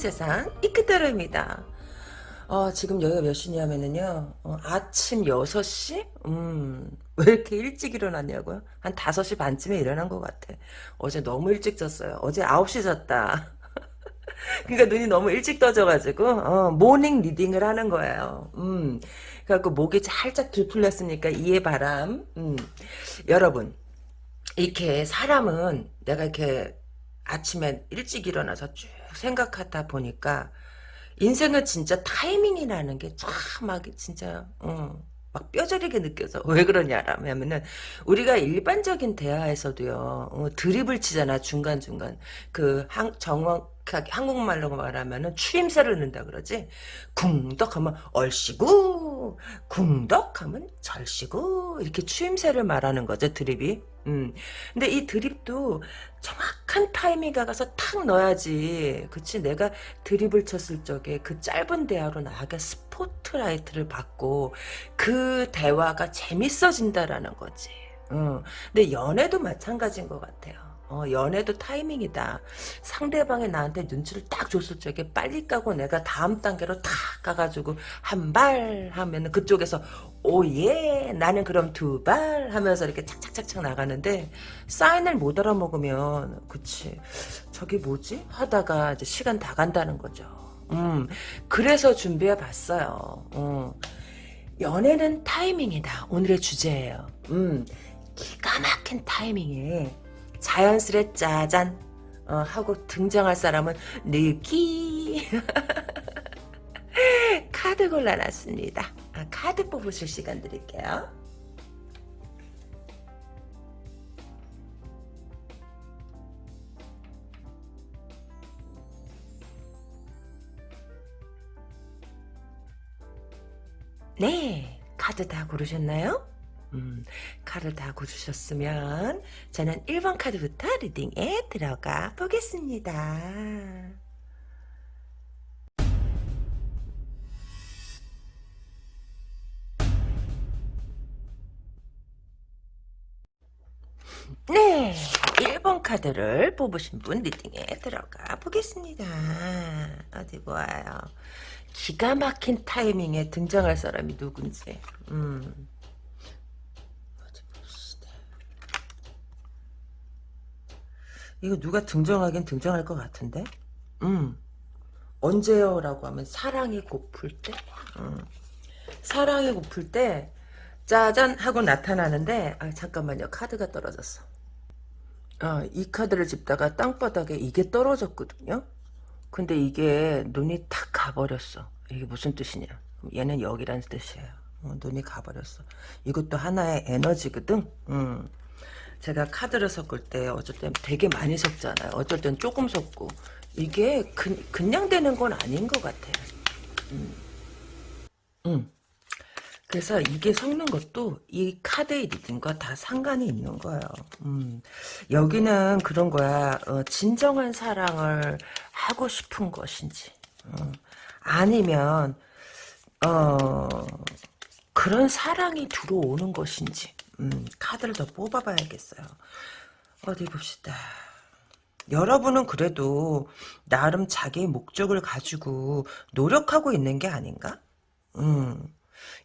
세상 이끄타로입니다. 어, 지금 여기가 몇 시냐면은요, 어, 아침 6시? 음, 왜 이렇게 일찍 일어났냐고요? 한 5시 반쯤에 일어난 것 같아. 어제 너무 일찍 잤어요. 어제 9시 잤다. 그러니까 눈이 너무 일찍 떠져가지고, 어, morning reading을 하는 거예요. 음, 그래갖고 목이 살짝 덜 풀렸으니까 이해 바람. 음, 여러분, 이렇게 사람은 내가 이렇게 아침에 일찍 일어나서 쭉 생각하다 보니까 인생은 진짜 타이밍이라는 게 참 막 진짜 어, 막 뼈저리게 느껴져. 왜 그러냐라면은 우리가 일반적인 대화에서도요. 어, 드립을 치잖아 중간중간. 그 한, 정 확하게 한국말로 말하면은 추임새를 넣는다 그러지. 궁덕 하면 얼씨구 궁덕 하면 절씨구 이렇게 추임새를 말하는 거죠 드립이. 음. 근데 이 드립도 정확한 타이밍 가서 탁 넣어야지. 그치? 내가 드립을 쳤을 적에 그 짧은 대화로 나에게 스포트라이트를 받고 그 대화가 재밌어진다라는 거지. 어. 근데 연애도 마찬가지인 것 같아요. 어, 연애도 타이밍이다. 상대방이 나한테 눈치를 딱 줬을 적에 빨리 까고 내가 다음 단계로 탁 가가지고 한 발 하면 그쪽에서 오예 나는 그럼 두 발 하면서 이렇게 착착착착 나가는데 사인을 못 알아먹으면 그치 저게 뭐지 하다가 이제 시간 다 간다는 거죠. 음 그래서 준비해 봤어요. 음. 연애는 타이밍이다. 오늘의 주제예요. 음 기가 막힌 타이밍에 자연스레 짜잔 어, 하고 등장할 사람은 느끼 카드 골라놨습니다. 아, 카드 뽑으실 시간 드릴게요. 네, 카드 다 고르셨나요? 음, 카드 다 고르셨으면 저는 1번 카드부터 리딩에 들어가 보겠습니다. 네, 1번 카드를 뽑으신 분 리딩에 들어가 보겠습니다. 어디 보아요. 기가 막힌 타이밍에 등장할 사람이 누군지. 음. 어디 봅시다. 이거 누가 등장하긴 등장할 것 같은데? 음. 언제요? 라고 하면 사랑이 고플 때? 음. 사랑이 고플 때 짜잔 하고 나타나는데 아 잠깐만요 카드가 떨어졌어 아, 이 카드를 집다가 땅바닥에 이게 떨어졌거든요 근데 이게 눈이 탁 가버렸어 이게 무슨 뜻이냐 얘는 여기란 뜻이에요 어, 눈이 가버렸어 이것도 하나의 에너지거든 음. 제가 카드를 섞을 때 어쩔 땐 되게 많이 섞잖아요 어쩔 땐 조금 섞고 이게 그, 그냥 되는 건 아닌 것 같아요 음. 음. 그래서 이게 섞는 것도 이 카드의 리딩과 다 상관이 있는 거예요. 음, 여기는 그런 거야. 어, 진정한 사랑을 하고 싶은 것인지 어, 아니면 어, 그런 사랑이 들어오는 것인지 음, 카드를 더 뽑아봐야겠어요. 어디 봅시다. 여러분은 그래도 나름 자기의 목적을 가지고 노력하고 있는 게 아닌가? 음.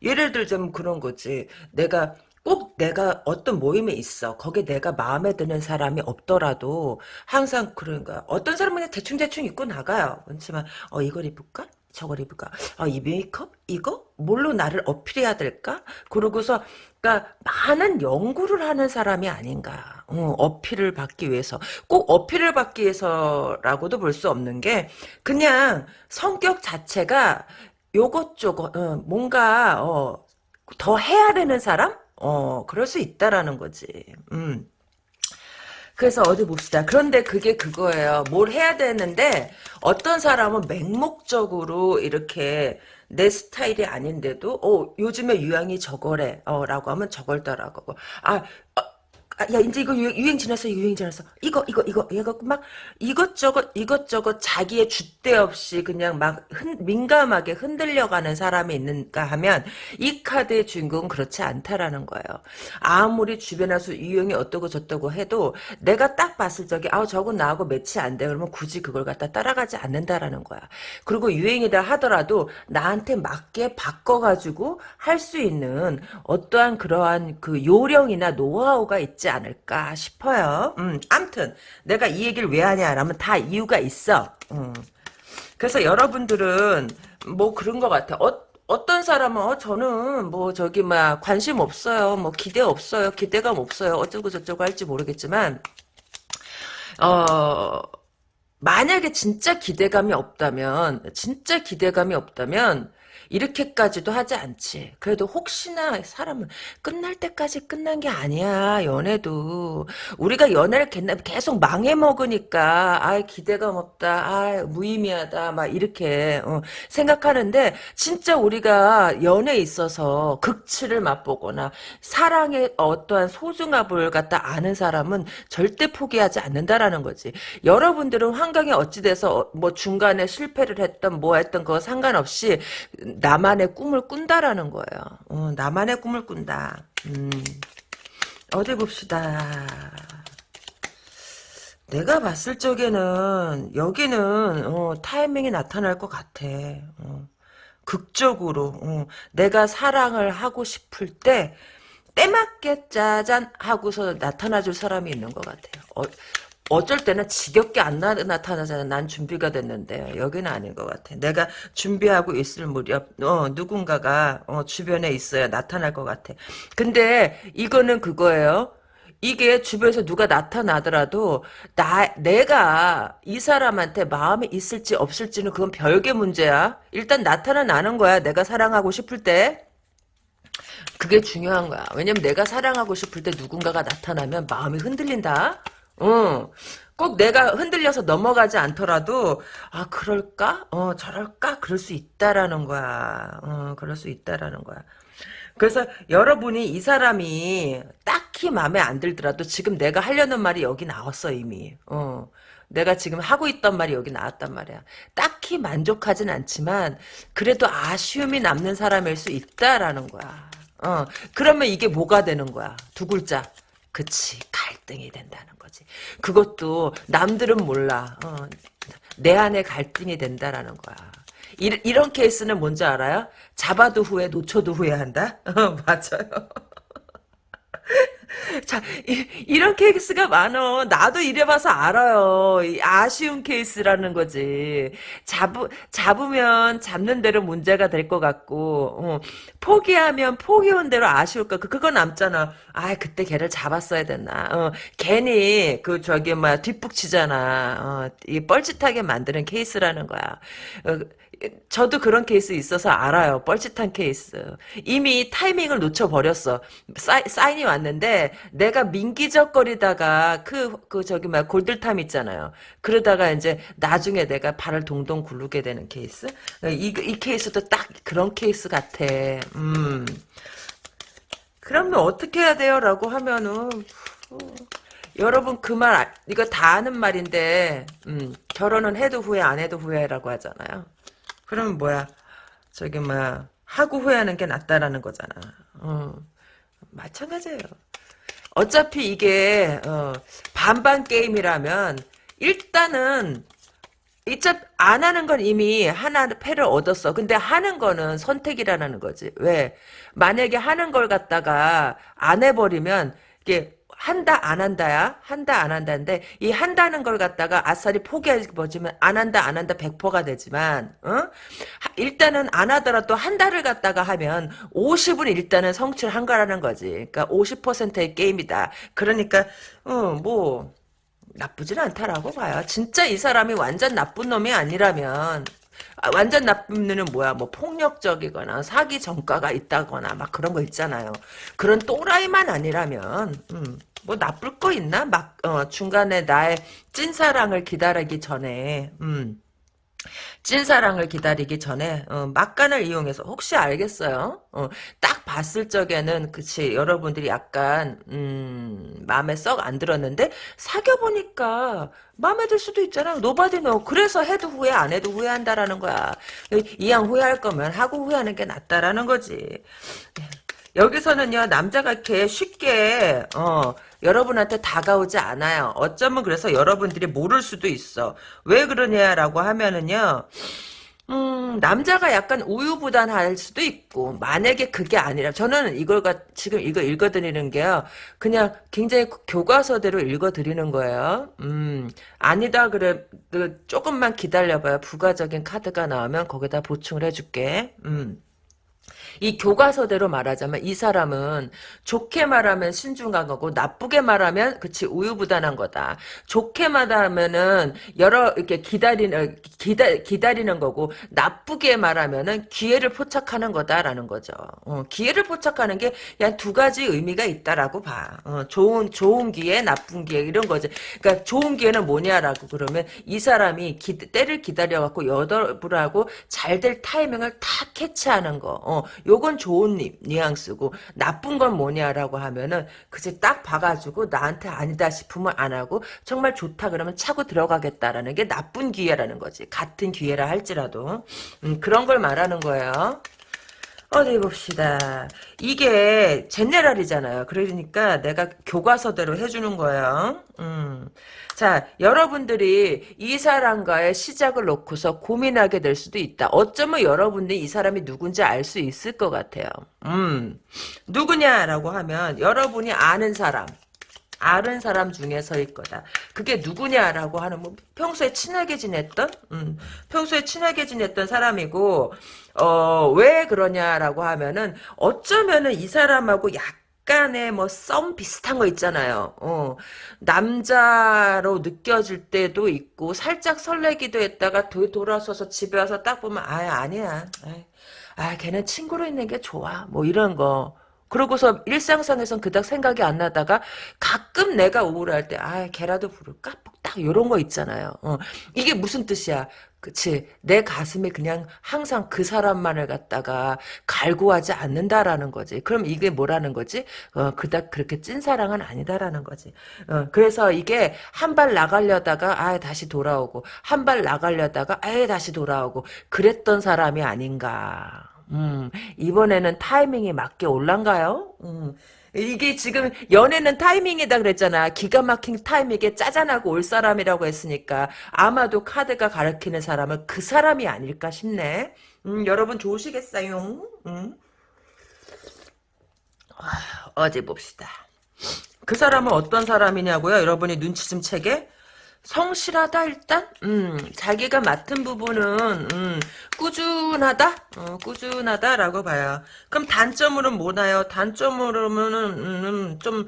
예를 들자면 그런 거지. 내가 꼭 내가 어떤 모임에 있어. 거기에 내가 마음에 드는 사람이 없더라도 항상 그런가. 어떤 사람은 대충대충 입고 나가요. 그렇지만 어 이걸 입을까? 저걸 입을까? 아, 이 메이크업? 이거? 뭘로 나를 어필해야 될까? 그러고서, 그니까, 많은 연구를 하는 사람이 아닌가. 어, 어필을 받기 위해서. 꼭 어필을 받기 위해서라고도 볼 수 없는 게, 그냥 성격 자체가 요것저것 어, 뭔가 어, 더 해야 되는 사람? 어 그럴 수 있다라는 거지. 음. 그래서 어디 봅시다. 그런데 그게 그거예요. 뭘 해야 되는데 어떤 사람은 맹목적으로 이렇게 내 스타일이 아닌데도 어 요즘에 유행이 저거래 어 라고 하면 저걸 따라가고 아 어, 아, 야 이제 이거 유행, 유행 지났어 유행 지났어 이거 이거 이거 이거 막 이것저것 이것저것 자기의 줏대 없이 그냥 막 흔, 민감하게 흔들려가는 사람이 있는가 하면 이 카드의 주인공은 그렇지 않다라는 거예요. 아무리 주변에서 유행이 어떠고 저떠고 해도 내가 딱 봤을 적에 아 저건 나하고 매치 안 돼. 그러면 굳이 그걸 갖다 따라가지 않는다라는 거야. 그리고 유행이다 하더라도 나한테 맞게 바꿔가지고 할 수 있는 어떠한 그러한 그 요령이나 노하우가 있지 않을까 싶어요. 음, 암튼 내가 이 얘기를 왜 하냐라면 다 이유가 있어. 음. 그래서 여러분들은 뭐 그런 것 같아. 어, 어떤 사람은 어, 저는 뭐 저기 막 관심 없어요. 뭐 기대 없어요. 기대감 없어요. 어쩌고 저쩌고 할지 모르겠지만 어 만약에 진짜 기대감이 없다면 진짜 기대감이 없다면 이렇게까지도 하지 않지. 그래도 혹시나 사람은 끝날 때까지 끝난 게 아니야. 연애도 우리가 연애를 계속 망해 먹으니까 아 기대감 없다. 아 무의미하다. 막 이렇게 어, 생각하는데 진짜 우리가 연애에 있어서 극치를 맛보거나 사랑의 어떠한 소중함을 갖다 아는 사람은 절대 포기하지 않는다라는 거지. 여러분들은 환경이 어찌 돼서 뭐 중간에 실패를 했던 뭐 했던 거 상관없이 나만의 꿈을 꾼다라는 거예요. 어, 나만의 꿈을 꾼다. 음, 어디 봅시다. 내가 봤을 적에는 여기는 어, 타이밍이 나타날 것 같아. 어, 극적으로 어, 내가 사랑을 하고 싶을 때 때맞게 짜잔 하고서 나타나줄 사람이 있는 것 같아요. 어, 어쩔 때는 지겹게 안 나, 타나잖아. 난 준비가 됐는데 여기는 아닌 것 같아. 내가 준비하고 있을 무렵 어, 누군가가 어, 주변에 있어야 나타날 것 같아. 근데 이거는 그거예요. 이게 주변에서 누가 나타나더라도 나 내가 이 사람한테 마음이 있을지 없을지는 그건 별개 문제야. 일단 나타나는 거야. 내가 사랑하고 싶을 때. 그게 중요한 거야. 왜냐면 내가 사랑하고 싶을 때 누군가가 나타나면 마음이 흔들린다. 어. 꼭 내가 흔들려서 넘어가지 않더라도 아 그럴까? 어 저럴까? 그럴 수 있다라는 거야. 어 그럴 수 있다라는 거야. 그래서 여러분이 이 사람이 딱히 마음에 안 들더라도 지금 내가 하려는 말이 여기 나왔어 이미. 어. 내가 지금 하고 있던 말이 여기 나왔단 말이야. 딱히 만족하진 않지만 그래도 아쉬움이 남는 사람일 수 있다라는 거야. 어. 그러면 이게 뭐가 되는 거야? 두 글자. 그치 갈등이 된다는 거지. 그것도 남들은 몰라. 어, 내 안에 갈등이 된다라는 거야. 이, 이런 케이스는 뭔지 알아요? 잡아도 후회, 놓쳐도 후회한다? 어, 맞아요. 자, 이, 런 케이스가 많어. 나도 이래봐서 알아요. 아쉬운 케이스라는 거지. 잡, 잡으면 잡는 대로 문제가 될 것 같고, 어, 포기하면 포기한 대로 아쉬울 거, 그거 남잖아. 아, 그때 걔를 잡았어야 됐나. 어, 괜히, 그, 저기, 뭐, 뒷북치잖아. 어, 이 뻘짓하게 만드는 케이스라는 거야. 어, 저도 그런 케이스 있어서 알아요. 뻘짓한 케이스. 이미 타이밍을 놓쳐버렸어. 사인, 이 왔는데 내가 민기적거리다가 그, 그 저기 막 골든타임 있잖아요. 그러다가 이제 나중에 내가 발을 동동 굴르게 되는 케이스. 이, 이 케이스도 딱 그런 케이스 같아. 음. 그러면 어떻게 해야 돼요? 라고 하면은 어, 여러분 그 말 이거 다 아는 말인데 음, 결혼은 해도 후회 안 해도 후회라고 하잖아요. 그러면 뭐야? 저기 뭐야? 하고 후회하는 게 낫다라는 거잖아. 어. 마찬가지예요. 어차피 이게 어, 반반 게임이라면 일단은 이쪽 안 하는 건 이미 하나 패를 얻었어. 근데 하는 거는 선택이라는 거지. 왜? 만약에 하는 걸 갖다가 안 해버리면 이게 한다 안 한다야? 한다 안 한다인데 이 한다는 걸 갖다가 아싸리 포기해버리면 안 한다 안 한다 100%가 되지만 어? 일단은 안 하더라도 한 달을 갖다가 하면 50은 일단은 성취를 한 거라는 거지. 그러니까 50%의 게임이다. 그러니까 어뭐 나쁘진 않다라고 봐요. 진짜 이 사람이 완전 나쁜 놈이 아니라면 아, 완전 나쁜 놈은 뭐야? 뭐 폭력적이거나 사기 전과가 있다거나 막 그런 거 있잖아요. 그런 또라이만 아니라면 음. 뭐 나쁠 거 있나? 막 어, 중간에 나의 찐사랑을 기다리기 전에 음. 찐사랑을 기다리기 전에 어, 막간을 이용해서 혹시 알겠어요? 어, 딱 봤을 적에는 그치 여러분들이 약간 음, 마음에 썩 안 들었는데 사귀어 보니까 마음에 들 수도 있잖아. Nobody know. 그래서 해도 후회 안 해도 후회한다라는 거야. 이왕 후회할 거면 하고 후회하는 게 낫다라는 거지. 여기서는요 남자가 이렇게 쉽게 어 여러분한테 다가오지 않아요. 어쩌면 그래서 여러분들이 모를 수도 있어. 왜 그러냐라고 하면은요. 음, 남자가 약간 우유부단할 수도 있고, 만약에 그게 아니라, 저는 이걸, 가, 지금 이거 읽어드리는 게요, 그냥 굉장히 교과서대로 읽어드리는 거예요. 음, 아니다, 그래, 그 조금만 기다려봐요. 부가적인 카드가 나오면 거기다 보충을 해줄게. 음. 이 교과서대로 말하자면 이 사람은 좋게 말하면 신중한 거고 나쁘게 말하면 그치 우유부단한 거다. 좋게 말하면은 여러 이렇게 기다리는 기다 기다리는 거고 나쁘게 말하면은 기회를 포착하는 거다라는 거죠. 어, 기회를 포착하는 게 그냥 두 가지 의미가 있다라고 봐. 어, 좋은 좋은 기회, 나쁜 기회 이런 거지. 그러니까 좋은 기회는 뭐냐라고 그러면 이 사람이 기, 때를 기다려 갖고 여덟불하고 잘 될 타이밍을 탁 캐치하는 거. 어, 요건 좋은 뉘, 뉘앙스고 나쁜 건 뭐냐라고 하면은 그제 딱 봐가지고 나한테 아니다 싶으면 안 하고 정말 좋다 그러면 차고 들어가겠다라는 게 나쁜 기회라는 거지. 같은 기회라 할지라도 음, 그런 걸 말하는 거예요. 어디 봅시다. 이게 제네랄이잖아요. 그러니까 내가 교과서대로 해주는 거예요. 음. 자, 여러분들이 이 사람과의 시작을 놓고서 고민하게 될 수도 있다. 어쩌면 여러분들이 이 사람이 누군지 알 수 있을 것 같아요. 음. 누구냐라고 하면 여러분이 아는 사람. 아는 사람 중에서일 거다. 그게 누구냐라고 하는 뭐 평소에 친하게 지냈던 음, 평소에 친하게 지냈던 사람이고 어, 왜 그러냐라고 하면은 어쩌면은 이 사람하고 약간의 뭐 썸 비슷한 거 있잖아요. 어, 남자로 느껴질 때도 있고 살짝 설레기도 했다가 도, 돌아서서 집에 와서 딱 보면 아 아니야. 아 걔는 친구로 있는 게 좋아. 뭐 이런 거. 그러고서 일상상에선 그닥 생각이 안 나다가 가끔 내가 우울할 때, 아, 걔라도 부를까? 딱 요런 거 있잖아요. 어. 이게 무슨 뜻이야? 그치. 내 가슴에 그냥 항상 그 사람만을 갖다가 갈구하지 않는다라는 거지. 그럼 이게 뭐라는 거지? 어, 그닥 그렇게 찐사랑은 아니다라는 거지. 어, 그래서 이게 한 발 나가려다가, 아, 다시 돌아오고, 한 발 나가려다가, 아, 다시 돌아오고, 그랬던 사람이 아닌가. 음, 이번에는 타이밍이 맞게 올란가요? 음, 이게 지금 연애는 타이밍이다 그랬잖아. 기가 막힌 타이밍에 짜잔하고 올 사람이라고 했으니까 아마도 카드가 가르치는 사람은 그 사람이 아닐까 싶네. 음, 여러분 좋으시겠어요? 음. 아, 어디 봅시다. 그 사람은 어떤 사람이냐고요? 여러분이 눈치 좀 채게? 성실하다 일단? 음 자기가 맡은 부분은 음 꾸준하다? 어, 꾸준하다라고 봐요. 그럼 단점으로는 뭐나요? 단점으로는 음, 좀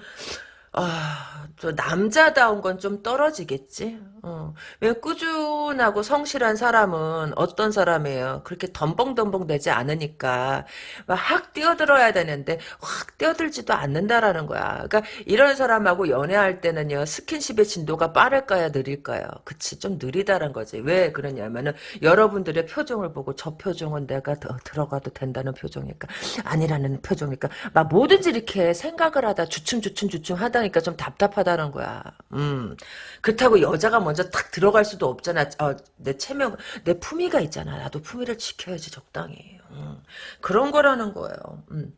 아, 저 남자다운 건 좀 떨어지겠지. 어. 왜 꾸준하고 성실한 사람은 어떤 사람이에요? 그렇게 덤벙덤벙 되지 않으니까 막 확 뛰어들어야 되는데 확 뛰어들지도 않는다라는 거야. 그러니까 이런 사람하고 연애할 때는요 스킨십의 진도가 빠를까요, 느릴까요? 그치, 좀 느리다는 거지. 왜 그러냐면은 여러분들의 표정을 보고 저 표정은 내가 더 들어가도 된다는 표정일까? 아니라는 표정일까? 막 뭐든지 이렇게 생각을 하다 주춤 주춤 주춤 하다 하니까 좀 답답하다는 거야. 음. 그렇다고 여자가 먼저 탁 들어갈 수도 없잖아. 어, 내 체면, 내 품위가 있잖아. 나도 품위를 지켜야지 적당히. 음. 그런 거라는 거예요. 음.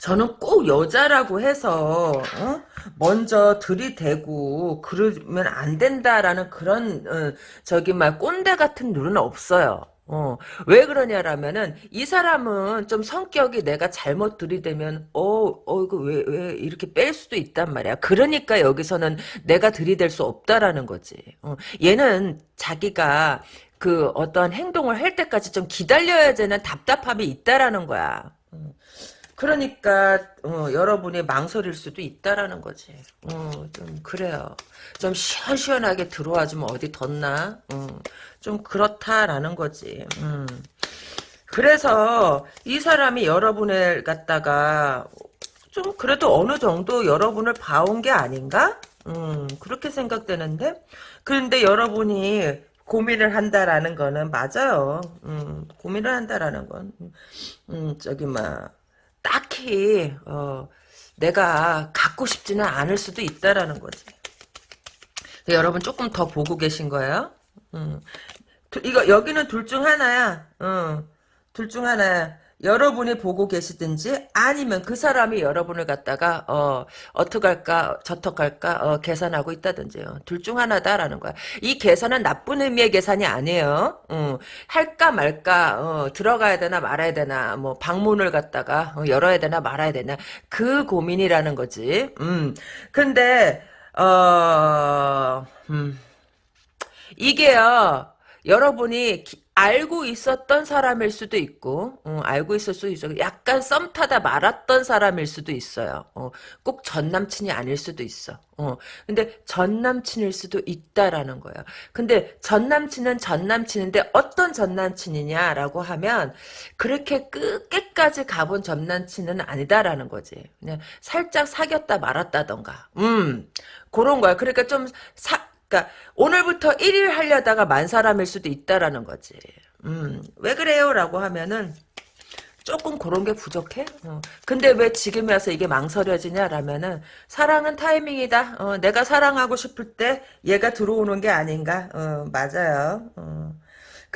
저는 꼭 여자라고 해서 어? 먼저 들이대고 그러면 안 된다라는 그런 어, 저기 막 꼰대 같은 룰은 없어요. 어, 왜 그러냐라면은, 이 사람은 좀 성격이 내가 잘못 들이대면, 어, 어, 이거 왜, 왜, 이렇게 뺄 수도 있단 말이야. 그러니까 여기서는 내가 들이댈 수 없다라는 거지. 어, 얘는 자기가 그 어떤 행동을 할 때까지 좀 기다려야 되는 답답함이 있다라는 거야. 어. 그러니까 어, 여러분이 망설일 수도 있다라는 거지. 어, 좀 그래요. 좀 시원시원하게 들어와 주면 어디 덧나? 어, 좀 그렇다라는 거지. 음. 그래서 이 사람이 여러분을 갖다가 좀 그래도 어느 정도 여러분을 봐온 게 아닌가? 음, 그렇게 생각되는데? 그런데 여러분이 고민을 한다라는 거는 맞아요. 음, 고민을 한다라는 건, 음, 저기, 막, 딱히, 어, 내가 갖고 싶지는 않을 수도 있다라는 거지. 여러분 조금 더 보고 계신 거예요? 음. 이거, 여기는 둘 중 하나야. 어, 둘중 하나야. 여러분이 보고 계시든지 아니면 그 사람이 여러분을 갖다가 어 어떡할까 저떡할까 어, 계산하고 있다든지요. 둘 중 하나다라는 거야. 이 계산은 나쁜 의미의 계산이 아니에요. 어, 할까 말까 어, 들어가야 되나 말아야 되나 뭐 방문을 갖다가 어, 열어야 되나 말아야 되나 그 고민이라는 거지. 음. 근데 어 음. 이게요. 여러분이 기, 알고 있었던 사람일 수도 있고 어, 알고 있을 수도 있어. 약간 썸 타다 말았던 사람일 수도 있어요. 어, 꼭 전남친이 아닐 수도 있어. 어, 근데 전남친일 수도 있다라는 거예요. 근데 전남친은 전남친인데 어떤 전남친이냐라고 하면 그렇게 끝까지 가본 전남친은 아니다라는 거지. 그냥 살짝 사귀었다 말았다던가. 음 그런 거야. 그러니까 좀 사, 그러니까 오늘부터 1일 하려다가 만 사람일 수도 있다라는 거지. 음, 왜 그래요? 라고 하면은 조금 그런 게 부족해. 어. 근데 왜 지금 와서 이게 망설여지냐라면은 사랑은 타이밍이다. 어, 내가 사랑하고 싶을 때 얘가 들어오는 게 아닌가. 어, 맞아요.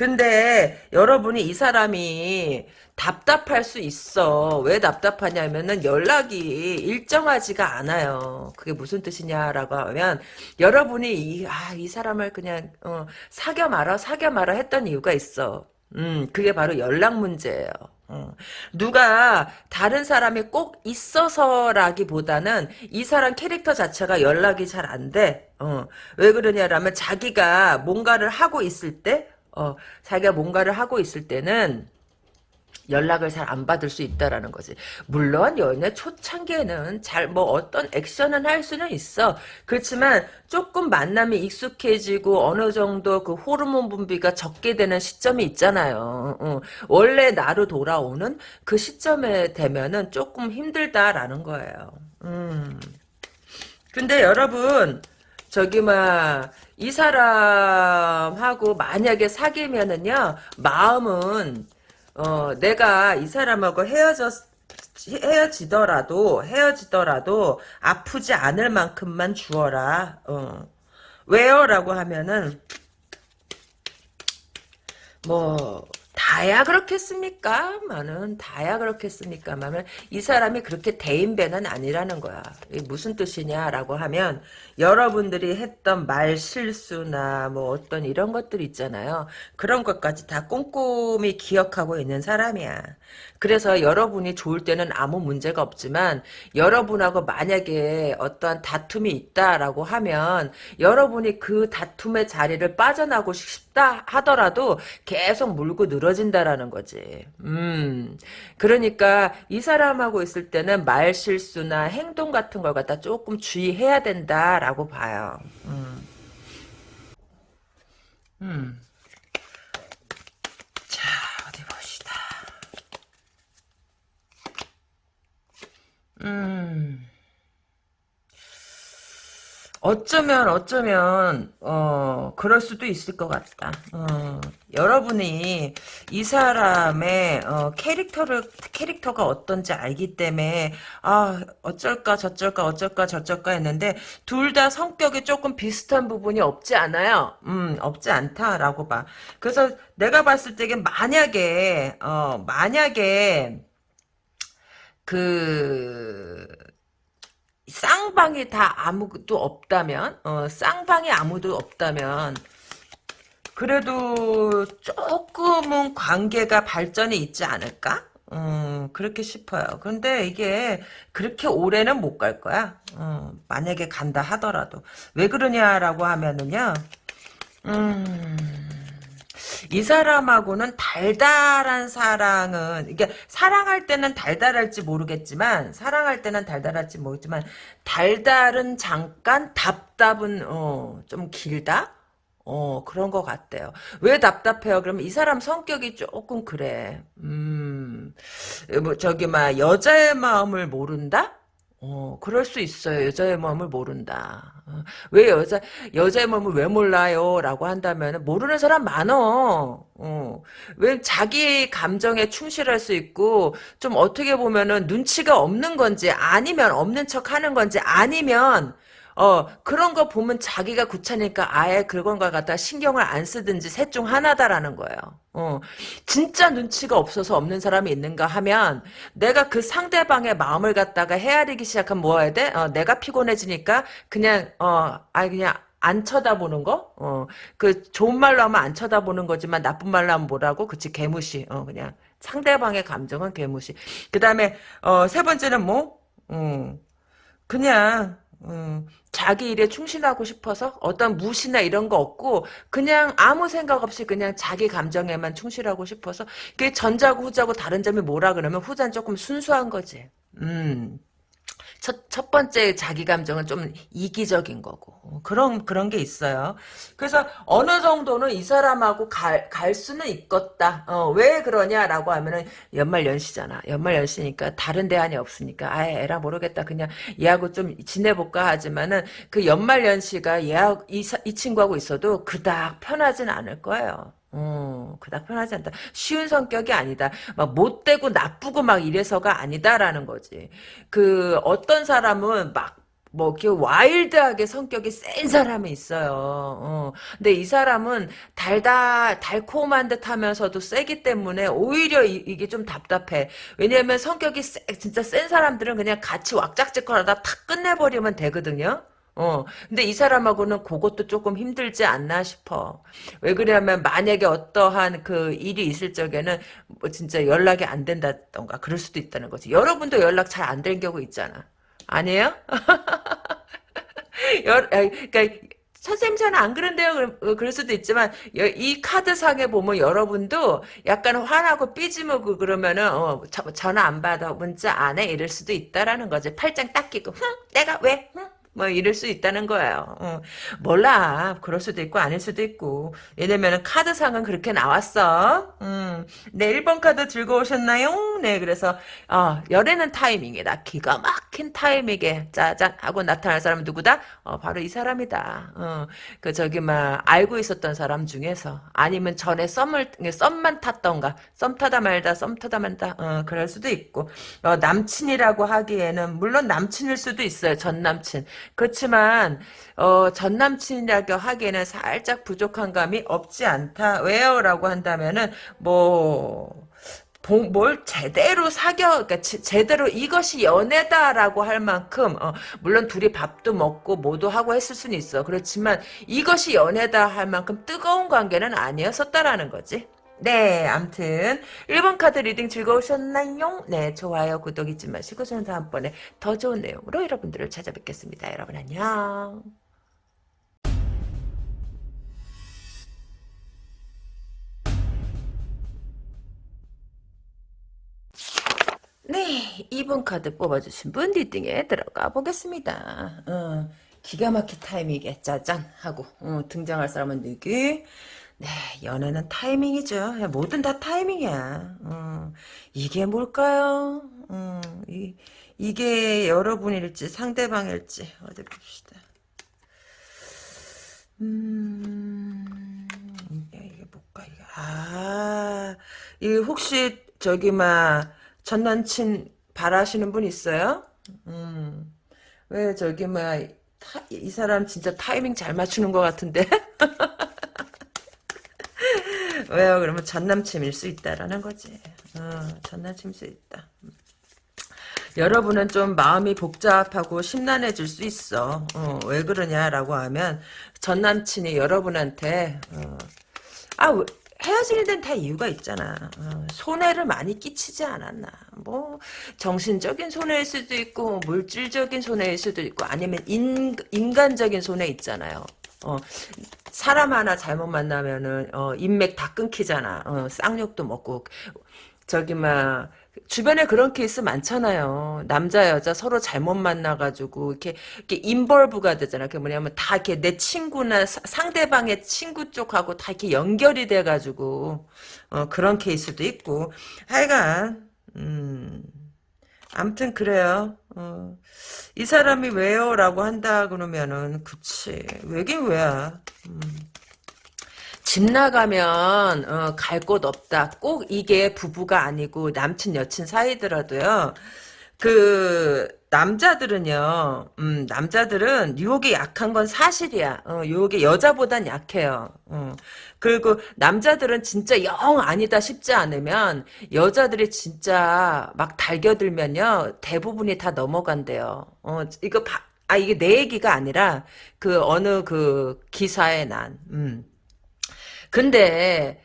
어. 근데 여러분이 이 사람이 답답할 수 있어. 왜 답답하냐면은 연락이 일정하지가 않아요. 그게 무슨 뜻이냐라고 하면 여러분이 이, 아, 이 사람을 그냥 어, 사겨 말아 사겨 말아 했던 이유가 있어. 음, 그게 바로 연락 문제예요. 어. 누가 다른 사람이 꼭 있어서라기보다는 이 사람 캐릭터 자체가 연락이 잘 안 돼. 어. 왜 그러냐라면 자기가 뭔가를 하고 있을 때, 어, 자기가 뭔가를 하고 있을 때는 연락을 잘 안 받을 수 있다라는 거지. 물론 연애 초창기에는 잘 뭐 어떤 액션은 할 수는 있어. 그렇지만 조금 만남이 익숙해지고 어느 정도 그 호르몬 분비가 적게 되는 시점이 있잖아요. 어. 원래 나로 돌아오는 그 시점에 되면은 조금 힘들다라는 거예요. 음. 근데 여러분 저기 막 이 사람하고 만약에 사귀면은요 마음은 어, 내가 이 사람하고 헤어졌, 헤어지더라도, 헤어지더라도, 아프지 않을 만큼만 주어라. 어. 왜요? 라고 하면은, 뭐, 다야 그렇겠습니까? 마는 다야 그렇겠습니까? 마는 이 사람이 그렇게 대인배는 아니라는 거야. 무슨 뜻이냐라고 하면 여러분들이 했던 말 실수나 뭐 어떤 이런 것들 있잖아요. 그런 것까지 다 꼼꼼히 기억하고 있는 사람이야. 그래서 여러분이 좋을 때는 아무 문제가 없지만 여러분하고 만약에 어떠한 다툼이 있다라고 하면 여러분이 그 다툼의 자리를 빠져나고 싶다 하더라도 계속 물고 늘어 진다라는 거지. 음. 그러니까 이 사람하고 있을 때는 말 실수나 행동 같은 걸 갖다 조금 주의해야 된다라고 봐요. 음. 음. 음. 어쩌면 어쩌면 어 그럴 수도 있을 것 같다. 어, 여러분이 이 사람의 어, 캐릭터를 캐릭터가 어떤지 알기 때문에 아 어쩔까 저쩔까 어쩔까 저쩔까 했는데 둘 다 성격이 조금 비슷한 부분이 없지 않아요. 음 없지 않다라고 봐. 그래서 내가 봤을 때게 만약에 어 만약에 그 쌍방이 다 아무도 없다면 어, 쌍방이 아무도 없다면 그래도 조금은 관계가 발전이 있지 않을까? 음, 그렇게 싶어요. 근데 이게 그렇게 오래는 못 갈 거야. 어, 만약에 간다 하더라도. 왜 그러냐라고 하면은요. 음... 이 사람하고는 달달한 사랑은 이게 사랑할 때는 달달할지 모르겠지만 사랑할 때는 달달할지 모르겠지만 달달은 잠깐 답답은 어, 좀 길다. 어 그런 것 같대요. 왜 답답해요? 그러면 이 사람 성격이 조금 그래. 음, 뭐 저기 막 여자의 마음을 모른다? 어, 그럴 수 있어요. 여자의 마음을 모른다. 어, 왜 여자, 여자의 마음을 왜 몰라요? 라고 한다면, 모르는 사람 많어. 어, 왜 자기 감정에 충실할 수 있고, 좀 어떻게 보면은 눈치가 없는 건지, 아니면 없는 척 하는 건지, 아니면, 어, 그런 거 보면 자기가 구차니까 아예 그런 걸 갖다 신경을 안 쓰든지 셋 중 하나다라는 거예요. 어, 진짜 눈치가 없어서 없는 사람이 있는가 하면 내가 그 상대방의 마음을 갖다가 헤아리기 시작하면 뭐 해야 돼? 어, 내가 피곤해지니까 그냥, 어, 아 그냥 안 쳐다보는 거? 어, 그 좋은 말로 하면 안 쳐다보는 거지만 나쁜 말로 하면 뭐라고? 그치, 개무시. 어, 그냥 상대방의 감정은 개무시. 그 다음에, 어, 세 번째는 뭐? 음, 그냥, 음, 자기 일에 충실하고 싶어서 어떤 무시나 이런 거 없고 그냥 아무 생각 없이 그냥 자기 감정에만 충실하고 싶어서 그게 전자고 후자고 다른 점이 뭐라 그러면 후자는 조금 순수한 거지. 음. 첫, 첫 번째 자기 감정은 좀 이기적인 거고. 그런, 그런 게 있어요. 그래서 어느 정도는 이 사람하고 갈, 갈 수는 있겠다. 어, 왜 그러냐라고 하면은 연말 연시잖아. 연말 연시니까 다른 대안이 없으니까. 아예 에라 모르겠다. 그냥 얘하고 좀 지내볼까 하지만은 그 연말 연시가 얘하고, 이, 이 친구하고 있어도 그닥 편하진 않을 거예요. 어, 그닥 편하지 않다. 쉬운 성격이 아니다. 막 못되고 나쁘고 막 이래서가 아니다라는 거지. 그 어떤 사람은 막 뭐, 이렇게 와일드하게 성격이 센 사람이 있어요. 어. 근데 이 사람은 달다, 달콤한 듯 하면서도 세기 때문에 오히려 이, 게좀 답답해. 왜냐면 성격이 세, 진짜 센 사람들은 그냥 같이 왁작지껄 하다 탁 끝내버리면 되거든요. 어, 근데 이 사람하고는 그것도 조금 힘들지 않나 싶어. 왜 그러냐면 만약에 어떠한 그 일이 있을 적에는 뭐 진짜 연락이 안 된다던가 그럴 수도 있다는 거지. 여러분도 연락 잘 안 되는 경우 있잖아. 아니에요? 여, 그러니까 선생님 저는 안 그런데요. 어, 그럴 수도 있지만 이 카드상에 보면 여러분도 약간 화나고 삐지먹고 그러면은 어, 전화 안 받아 문자 안 해 이럴 수도 있다라는 거지. 팔짱 딱 끼고 흥 내가 왜 흥? 뭐 이럴 수 있다는 거예요. 어. 몰라. 그럴 수도 있고 아닐 수도 있고. 왜냐면은 카드상은 그렇게 나왔어. 음. 네, 1번 카드 즐거우셨나요? 네, 그래서 어, 열애는 타이밍이다. 기가 막힌 타이밍에 짜잔 하고 나타날 사람은 누구다? 어, 바로 이 사람이다. 어. 그 저기 막 알고 있었던 사람 중에서 아니면 전에 썸을 썸만 탔던가 썸 타다 말다 썸 타다 말다 어, 그럴 수도 있고 어, 남친이라고 하기에는 물론 남친일 수도 있어요. 전 남친. 그렇지만 어, 전 남친이라고 하기에는 살짝 부족한 감이 없지 않다. 왜요? 라고 한다면은 뭐... 뭘 제대로 사겨, 그러니까 제대로 이것이 연애다라고 할 만큼, 어, 물론 둘이 밥도 먹고 뭐도 하고 했을 수는 있어. 그렇지만 이것이 연애다 할 만큼 뜨거운 관계는 아니었었다라는 거지. 네, 암튼 1번 카드 reading 즐거우셨나요? 네, 좋아요, 구독 잊지 마시고 저는 다음번에 더 좋은 내용으로 여러분들을 찾아뵙겠습니다. 여러분 안녕. 네, 2번 카드 뽑아주신 분 리딩에 들어가 보겠습니다. 어, 기가 막힌 타이밍에 짜잔 하고 어, 등장할 사람은 누구? 네, 연애는 타이밍이죠. 뭐든 다 타이밍이야. 음, 이게 뭘까요? 음, 이, 이게 여러분일지 상대방일지 어디 봅시다. 음, 이게, 이게 뭘까? 이게. 아, 이 혹시 저기 막 전남친 바라시는 분 있어요? 음, 왜 저기 막이 사람 진짜 타이밍 잘 맞추는 것 같은데? 왜요? 그러면 전남친일 수 있다라는 거지. 어, 전남친일 수 있다. 여러분은 좀 마음이 복잡하고 심란해질 수 있어. 어, 왜 그러냐라고 하면 전 남친이 여러분한테 어, 아 헤어지는 다 이유가 있잖아. 어, 손해를 많이 끼치지 않았나. 뭐 정신적인 손해일 수도 있고 물질적인 손해일 수도 있고 아니면 인, 인간적인 손해 있잖아요. 어, 사람 하나 잘못 만나면은 어, 인맥 다 끊기잖아. 어, 쌍욕도 먹고 저기 막 주변에 그런 케이스 많잖아요. 남자 여자 서로 잘못 만나가지고 이렇게 이렇게 인벌브가 되잖아. 그 뭐냐면 다 이렇게 내 친구나 사, 상대방의 친구 쪽하고 다 이렇게 연결이 돼가지고 어, 그런 케이스도 있고 하여간 음. 암튼 그래요. 어. 이 사람이 왜요? 라고 한다 그러면은 그치 왜긴 왜야. 음. 집 나가면 어, 갈 곳 없다. 꼭 이게 부부가 아니고 남친 여친 사이더라도요. 그 남자들은요. 음, 남자들은 유혹이 약한 건 사실이야. 어, 유혹이 여자보단 약해요. 어. 그리고 남자들은 진짜 영 아니다 싶지 않으면 여자들이 진짜 막 달겨들면요. 대부분이 다 넘어간대요. 어, 이거 바, 아 이게 내 얘기가 아니라 그 어느 그 기사에 난. 음. 근데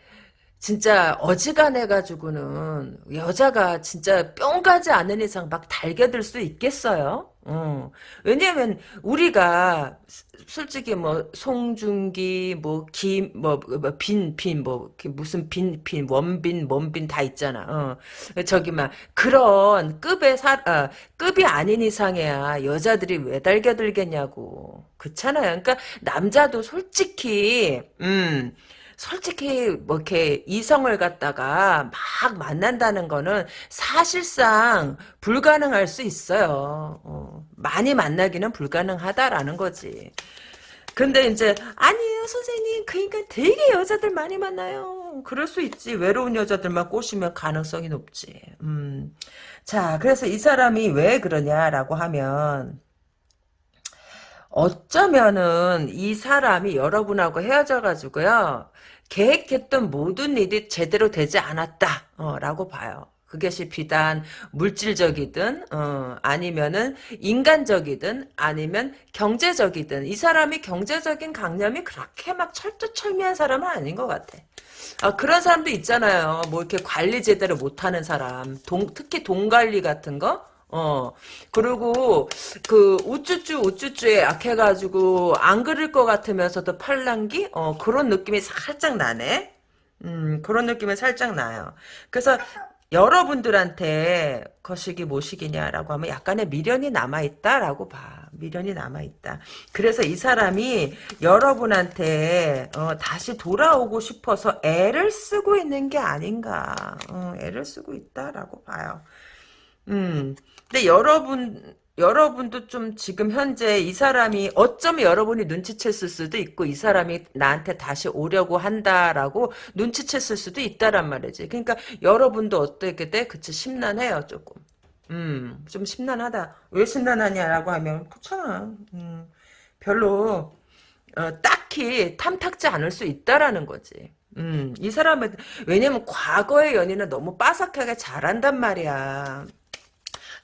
진짜 어지간해 가지고는 여자가 진짜 뿅 가지 않은 이상 막 달겨들 수 있겠어요? 어. 왜냐면 우리가 솔직히 뭐 송중기 뭐김뭐뭐 무슨 빈빈 원빈 뭔빈 다 있잖아. 어. 저기 막 그런 급의 사 어, 급이 아닌 이상이야 여자들이 왜 달겨들겠냐고. 그렇잖아요. 그러니까 남자도 솔직히 음. 솔직히 뭐 이렇게 이성을 갖다가 막 만난다는 거는 사실상 불가능할 수 있어요. 어, 많이 만나기는 불가능하다라는 거지. 근데 이제 아니에요 선생님 그러니까 되게 여자들 많이 만나요. 그럴 수 있지 외로운 여자들만 꼬시면 가능성이 높지. 음. 자 그래서 이 사람이 왜 그러냐라고 하면 어쩌면은 이 사람이 여러분하고 헤어져 가지고요. 계획했던 모든 일이 제대로 되지 않았다. 어, 라고 봐요. 그것이 비단 물질적이든 어, 아니면은 인간적이든 아니면 경제적이든 이 사람이 경제적인 강념이 그렇게 막 철두철미한 사람은 아닌 것 같아. 아, 그런 사람도 있잖아요. 뭐 이렇게 관리 제대로 못하는 사람, 동, 특히 돈 관리 같은 거. 어. 그리고 그 우쭈쭈 우쭈쭈에 약해가지고 안 그릴 것 같으면서도 팔랑기? 어 그런 느낌이 살짝 나네. 음 그런 느낌이 살짝 나요. 그래서 여러분들한테 거시기 모시기냐라고 하면 약간의 미련이 남아있다라고 봐. 미련이 남아있다. 그래서 이 사람이 여러분한테 어, 다시 돌아오고 싶어서 애를 쓰고 있는 게 아닌가. 어, 애를 쓰고 있다라고 봐요. 음 근데 여러분 여러분도 좀 지금 현재 이 사람이 어쩌면 여러분이 눈치챘을 수도 있고 이 사람이 나한테 다시 오려고 한다라고 눈치챘을 수도 있다란 말이지. 그러니까 여러분도 어떻게 돼? 그치 심란해요 조금. 음, 좀 심란하다. 왜 심란하냐라고 하면 그렇잖아. 음, 별로 어, 딱히 탐탁지 않을 수 있다라는 거지. 음, 이 사람은 왜냐면 과거의 연인은 너무 빠삭하게 잘한단 말이야.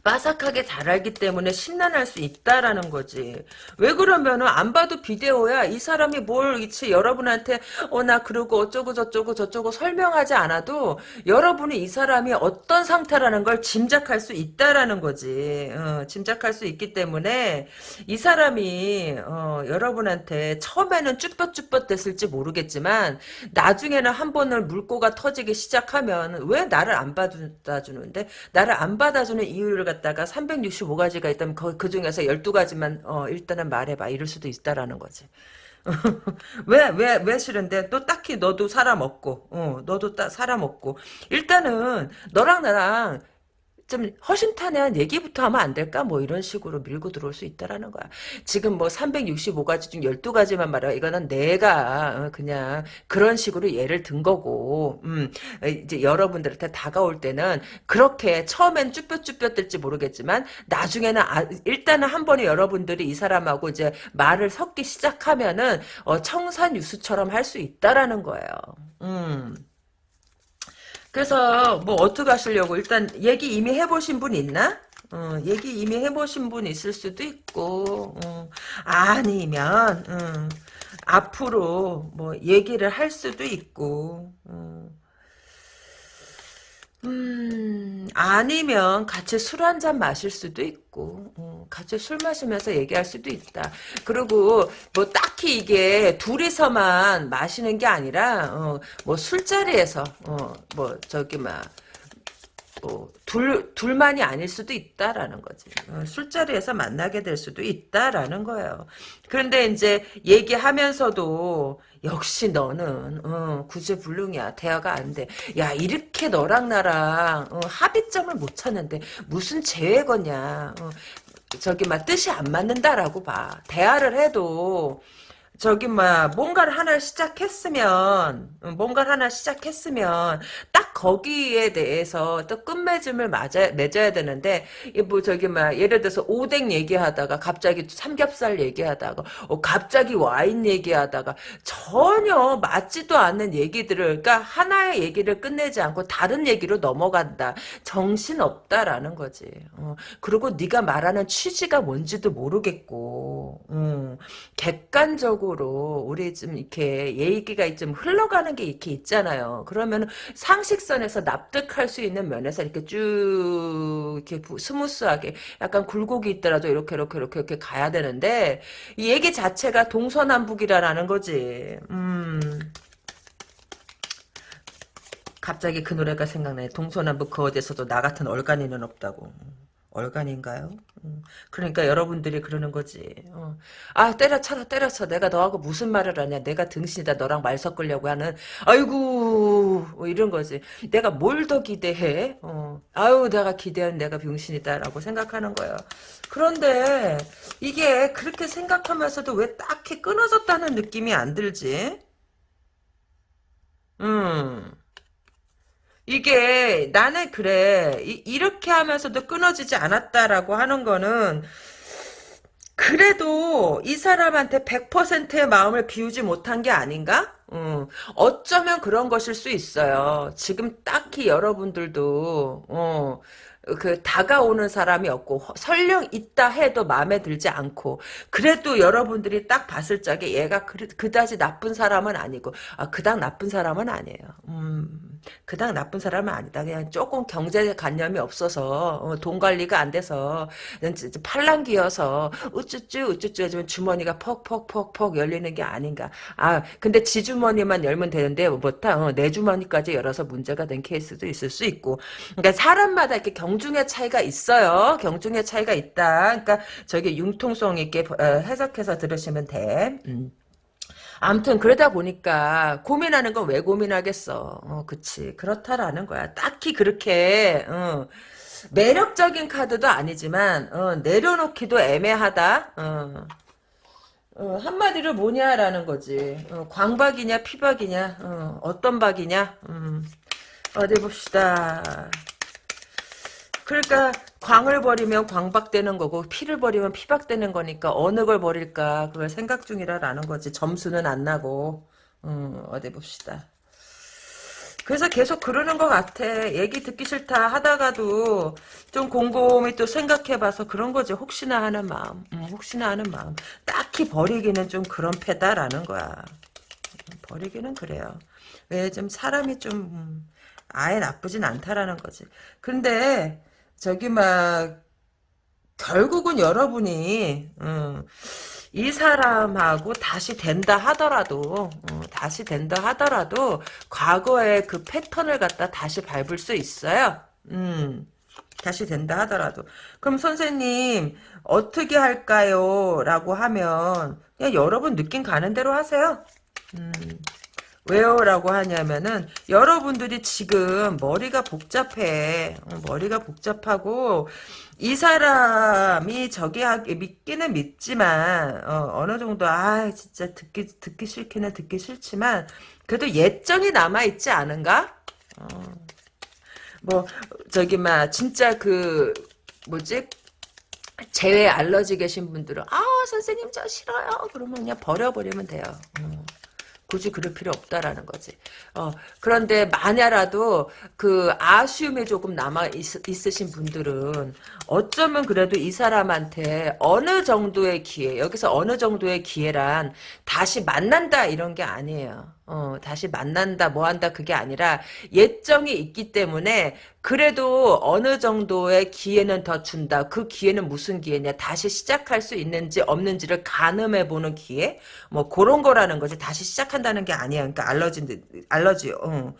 빠삭하게 잘 알기 때문에 심란할 수 있다라는 거지. 왜 그러면은 안 봐도 비디오야. 이 사람이 뭘 이치 여러분한테 어 나 그러고 어쩌고 저쩌고 저쩌고 설명하지 않아도 여러분이 이 사람이 어떤 상태라는 걸 짐작할 수 있다라는 거지. 어, 짐작할 수 있기 때문에 이 사람이 어, 여러분한테 처음에는 쭈뼛쭈뼛 됐을지 모르겠지만 나중에는 한 번을 물고가 터지기 시작하면 왜 나를 안 받아주는데 나를 안 받아주는 이유를 갖다가 365가지가 있다면 그, 그 중에서 12가지만 어, 일단은 말해봐 이럴 수도 있다라는 거지. 왜, 왜, 왜 싫은데? 또 딱히 너도 사람 없고, 어, 너도 따, 사람 없고. 일단은, 너랑 나랑 좀 허심탄회한 얘기부터 하면 안 될까? 뭐 이런 식으로 밀고 들어올 수 있다라는 거야. 지금 뭐 365가지 중 12가지만 말해. 이거는 내가 어, 그냥 그런 식으로 예를 든 거고, 음, 이제 여러분들한테 다가올 때는 그렇게 처음엔 쭈뼛쭈뼛 될지 모르겠지만, 나중에는 아, 일단은 한 번에 여러분들이 이 사람하고 이제 말을 섞기 시작하면은, 어, 청산 유수처럼 할 수 있다라는 거예요. 음. 그래서 뭐 어떻게 하시려고 일단 얘기 이미 해보신 분 있나? 어, 얘기 이미 해보신 분 있을 수도 있고 어, 아니면 어, 앞으로 뭐 얘기를 할 수도 있고 어. 음, 아니면 같이 술 한 잔 마실 수도 있고, 어, 같이 술 마시면서 얘기할 수도 있다. 그리고 뭐 딱히 이게 둘이서만 마시는 게 아니라, 어, 뭐 술자리에서, 어, 뭐 저기 막, 어, 둘, 둘만이 아닐 수도 있다라는 거지. 어, 술자리에서 만나게 될 수도 있다라는 거예요. 그런데 이제 얘기하면서도 역시 너는 어, 구제불능이야. 대화가 안 돼. 야 이렇게 너랑 나랑 어, 합의점을 못 찾는데 무슨 재회 거냐. 어, 저기 막 뜻이 안 맞는다라고 봐. 대화를 해도 저기 뭐 뭔가를 하나 시작했으면 뭔가를 하나 시작했으면 딱 거기에 대해서 또 끝맺음을 맞아 맺어야 되는데 뭐 저기 막 예를 들어서 오뎅 얘기하다가 갑자기 삼겹살 얘기하다가 어, 갑자기 와인 얘기하다가 전혀 맞지도 않는 얘기들을 그러니까 하나의 얘기를 끝내지 않고 다른 얘기로 넘어간다. 정신 없다라는 거지. 어, 그리고 네가 말하는 취지가 뭔지도 모르겠고 음, 객관적으로 상식적으로 우리 좀 이렇게 얘기가 좀 흘러가는 게 이렇게 있잖아요. 그러면 상식선에서 납득할 수 있는 면에서 이렇게 쭉 이렇게 smooth하게 약간 굴곡이 있더라도 이렇게 이렇게 이렇게 이렇게 가야 되는데 이 얘기 자체가 동서남북이라는 거지. 음. 갑자기 그 노래가 생각나요. 동서남북 그 어디서도 나 같은 얼간이는 없다고. 얼간인가요? 음, 그러니까 여러분들이 그러는 거지. 어. 아 때려쳐라 때려쳐. 내가 너하고 무슨 말을 하냐. 내가 등신이다. 너랑 말 섞으려고 하는. 아이고 뭐 이런 거지. 내가 뭘 더 기대해? 어. 아유 내가 기대한 내가 병신이다라고 생각하는 거야. 그런데 이게 그렇게 생각하면서도 왜 딱히 끊어졌다는 느낌이 안 들지? 음. 이게 나는 그래 이, 렇게 하면서도 끊어지지 않았다라고 하는 거는 그래도 이 사람한테 100%의 마음을 비우지 못한 게 아닌가? 음, 어쩌면 그런 것일 수 있어요. 지금 딱히 여러분들도 어, 그 다가오는 사람이 없고 설령 있다 해도 마음에 들지 않고 그래도 여러분들이 딱 봤을 적에 얘가 그, 그다지 나쁜 사람은 아니고 아 그닥 나쁜 사람은 아니에요. 음, 그닥 나쁜 사람은 아니다. 그냥 조금 경제관념이 없어서 어, 돈 관리가 안 돼서 팔랑기여서 우쭈쭈 우쭈쭈 해주면 주머니가 퍽퍽퍽퍽 열리는 게 아닌가. 아 근데 지 주머니만 열면 되는데 뭐다 어, 내 주머니까지 열어서 문제가 된 케이스도 있을 수 있고 그러니까 사람마다 이렇게 경 경중의 차이가 있어요. 경중의 차이가 있다. 그러니까 저기 융통성 있게 어, 해석해서 들으시면 돼. 음. 아무튼 그러다 보니까 고민하는 건 왜 고민하겠어. 어, 그치. 그렇다라는 거야. 딱히 그렇게 어, 매력적인 카드도 아니지만 어, 내려놓기도 애매하다. 어. 어, 한마디로 뭐냐라는 거지. 어, 광박이냐 피박이냐 어, 떤 박이냐 음. 어디 봅시다. 그러니까 광을 버리면 광박되는 거고 피를 버리면 피박되는 거니까 어느 걸 버릴까 그걸 생각 중이라라는 거지. 점수는 안 나고 음, 어디 봅시다. 그래서 계속 그러는 것 같아. 얘기 듣기 싫다 하다가도 좀 곰곰이 또 생각해봐서 그런 거지. 혹시나 하는 마음. 음, 혹시나 하는 마음. 딱히 버리기는 좀 그런 패다라는 거야. 버리기는 그래요. 왜 좀 사람이 좀 음, 아예 나쁘진 않다라는 거지. 근데 저기 막 결국은 여러분이 음, 이 사람하고 다시 된다 하더라도 어, 다시 된다 하더라도 과거의 그 패턴을 갖다 다시 밟을 수 있어요. 음, 다시 된다 하더라도 그럼 선생님 어떻게 할까요? 라고 하면 그냥 여러분 느낌 가는 대로 하세요. 음. 왜요? 라고 하냐면은 여러분들이 지금 머리가 복잡해. 어, 머리가 복잡하고 이 사람이 저기 하기 믿기는 믿지만 어, 느 정도 아 진짜 듣기 듣기 싫기는 듣기 싫지만 그래도 예정이 남아 있지 않은가? 어. 뭐 저기 막 진짜 그 뭐지 재외 알러지 계신 분들은 아 선생님 저 싫어요 그러면 그냥 버려버리면 돼요. 어. 굳이 그럴 필요 없다라는 거지. 어, 그런데 만약라도 그 아쉬움이 조금 남아 있, 있으신 분들은 어쩌면 그래도 이 사람한테 어느 정도의 기회, 여기서 어느 정도의 기회란 다시 만난다 이런 게 아니에요. 어, 다시 만난다, 뭐 한다, 그게 아니라 예정이 있기 때문에 그래도 어느 정도의 기회는 더 준다. 그 기회는 무슨 기회냐? 다시 시작할 수 있는지 없는지를 가늠해보는 기회? 뭐 그런 거라는 거지. 다시 시작한다는 게 아니야. 그러니까 알러지, 알러지, 어,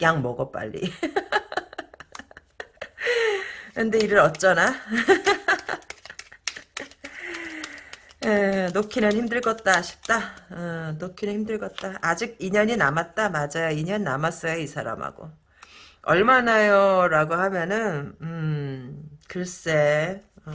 약 먹어, 빨리. 근데 이를 어쩌나? 에, 놓기는 힘들겠다 싶다. 어, 놓기는 힘들겠다. 아직 2년이 남았다. 맞아요. 2년 남았어요. 이 사람하고. 얼마나요? 라고 하면은 음, 글쎄 어,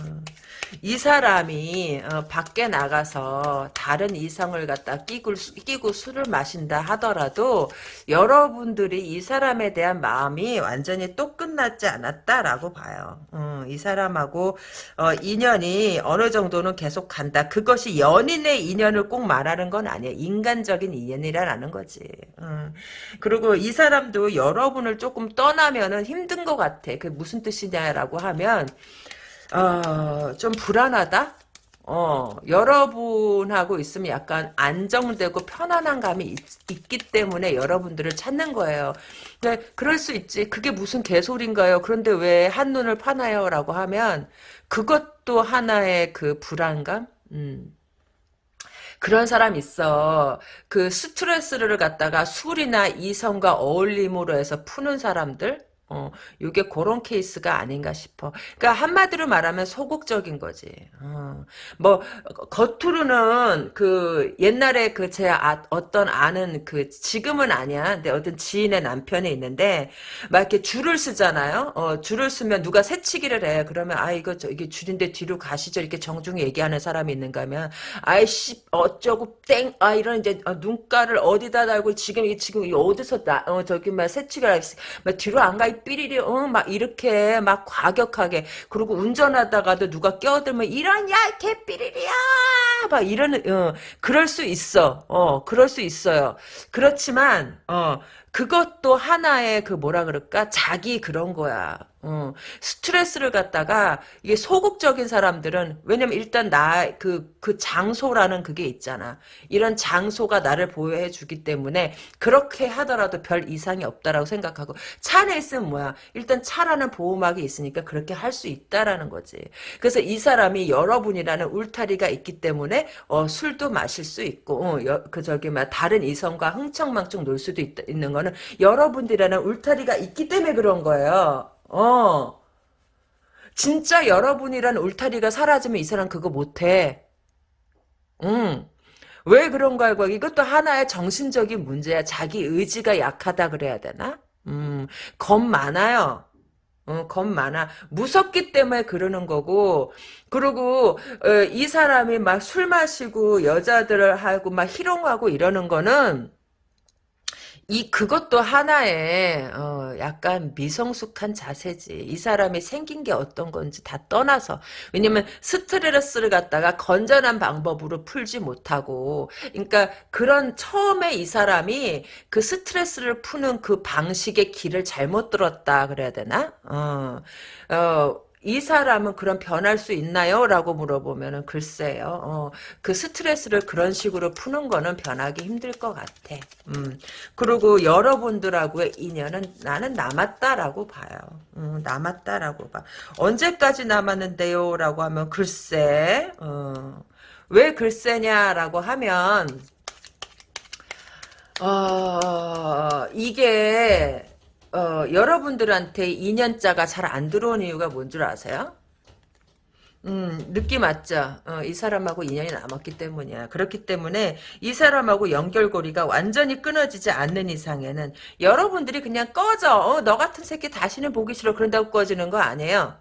이 사람이 어, 밖에 나가서 다른 이성을 갖다 끼고, 끼고 술을 마신다 하더라도 여러분들이 이 사람에 대한 마음이 완전히 또 끝났지 않았다라고 봐요. 어, 이 사람하고 어, 인연이 어느 정도는 계속 간다. 그것이 연인의 인연을 꼭 말하는 건 아니에요. 인간적인 인연이라는 거지. 어. 그리고 이 사람도 여러분을 조금 떠나면은 힘든 것 같아. 그 무슨 뜻이냐라고 하면 어, 좀 불안하다? 어, 여러분하고 있으면 약간 안정되고 편안한 감이 있, 기 때문에 여러분들을 찾는 거예요. 근데 그럴 수 있지. 그게 무슨 개소리인가요? 그런데 왜 한눈을 파나요? 라고 하면 그것도 하나의 그 불안감? 음. 그런 사람 있어. 그 스트레스를 갖다가 술이나 이성과 어울림으로 해서 푸는 사람들? 어, 요게 그런 케이스가 아닌가 싶어. 그러니까 한마디로 말하면 소극적인 거지. 어, 뭐 겉으로는 그 옛날에 그 제 아, 어떤 아는 그 지금은 아니야. 근데 어떤 지인의 남편이 있는데 막 이렇게 줄을 쓰잖아요. 어, 줄을 쓰면 누가 새치기를 해. 그러면 아 이거 저 이게 줄인데 뒤로 가시죠. 이렇게 정중히 얘기하는 사람이 있는가 하면 아이씨 어쩌고 땡 아 이런 이제 어, 눈가를 어디다 달고 지금 이 지금 이 어디서 나 어, 저기 막 새치기를 막 뒤로 안 가. 삐리리 어막 이렇게 막 과격하게. 그리고 운전하다가도 누가 껴들면 이런 야 개 삐리리야! 막 이러는 어 그럴 수 있어. 어 그럴 수 있어요. 그렇지만 어 그것도 하나의 그 뭐라 그럴까 자기 그런 거야. 어, 스트레스를 갖다가 이게 소극적인 사람들은 왜냐면 일단 나그그 장소라는 그게 있잖아. 이런 장소가 나를 보호해 주기 때문에 그렇게 하더라도 별 이상이 없다라고 생각하고 차 안에 있으면 뭐야? 일단 차라는 보호막이 있으니까 그렇게 할 수 있다라는 거지. 그래서 이 사람이 여러분이라는 울타리가 있기 때문에 어, 술도 마실 수 있고 어, 여, 그 저기 막 다른 이성과 흥청망청 놀 수도 있, 있는 거는 여러분들이라는 울타리가 있기 때문에 그런 거예요. 어. 진짜 여러분이란 울타리가 사라지면 이 사람 그거 못해. 응. 왜 그런가 알고 이것도 하나의 정신적인 문제야. 자기 의지가 약하다 그래야 되나? 음, 겁 많아요. 어, 겁 많아. 무섭기 때문에 그러는 거고, 그리고, 어, 이 사람이 막 술 마시고, 여자들을 하고, 막 희롱하고 이러는 거는, 이 그것도 하나의 어, 약간 미성숙한 자세지. 이 사람이 생긴 게 어떤 건지 다 떠나서 왜냐면 스트레스를 갖다가 건전한 방법으로 풀지 못하고 그러니까 그런 처음에 이 사람이 그 스트레스를 푸는 그 방식의 길을 잘못 들었다 그래야 되나? 어. 어 이 사람은 그런 변할 수 있나요? 라고 물어보면은 글쎄요. 어, 그 스트레스를 그런 식으로 푸는 거는 변하기 힘들 것 같아. 음. 그리고 여러분들하고의 인연은 나는 남았다라고 봐요. 음, 남았다라고 봐. 언제까지 남았는데요? 라고 하면 글쎄. 어, 왜 글쎄냐라고 하면 어, 이게 어, 여러분들한테 2년자가 잘 안 들어온 이유가 뭔 줄 아세요? 음, 느낌 맞죠? 어, 이 사람하고 인연이 남았기 때문이야. 그렇기 때문에 이 사람하고 연결고리가 완전히 끊어지지 않는 이상에는 여러분들이 그냥 꺼져. 어, 너 같은 새끼 다시는 보기 싫어. 그런다고 꺼지는 거 아니에요.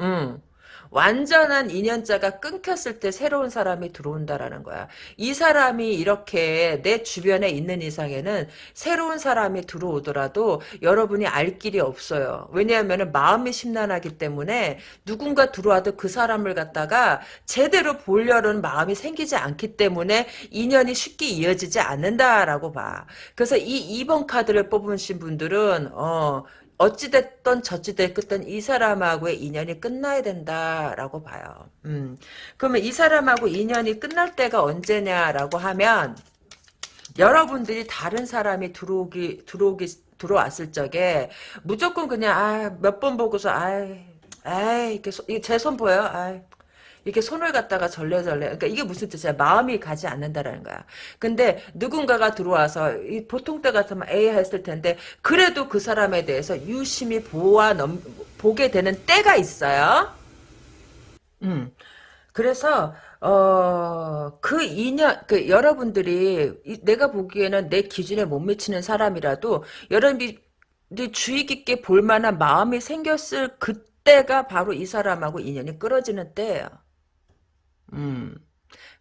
음. 완전한 인연자가 끊겼을 때 새로운 사람이 들어온다라는 거야. 이 사람이 이렇게 내 주변에 있는 이상에는 새로운 사람이 들어오더라도 여러분이 알 길이 없어요. 왜냐하면 마음이 심란하기 때문에 누군가 들어와도 그 사람을 갖다가 제대로 보려는 마음이 생기지 않기 때문에 인연이 쉽게 이어지지 않는다라고 봐. 그래서 이 2번 카드를 뽑으신 분들은 어 어찌됐던 저찌됐든 이 사람하고의 인연이 끝나야 된다라고 봐요. 음. 그러면 이 사람하고 인연이 끝날 때가 언제냐라고 하면 여러분들이 다른 사람이 들어오기 들어오기 들어왔을 적에 무조건 그냥 아, 몇 번 보고서 아이 아이 이렇게 제 손 보여요. 아이 이렇게 손을 갖다가 절레절레 그러니까 이게 무슨 뜻이야 마음이 가지 않는다라는 거야 근데 누군가가 들어와서 보통 때 같으면 A 했을 텐데 그래도 그 사람에 대해서 유심히 보아 넘 보게 되는 때가 있어요. 음. 그래서 어, 그 인연, 그, 여러분들이, 이- 내가 보기에는 내 기준에 못 미치는 사람이라도, 여러분들이 주의 깊게 볼 만한 마음이 생겼을 그때가 바로 이 사람하고 인연이 끊어지는 때예요. 음.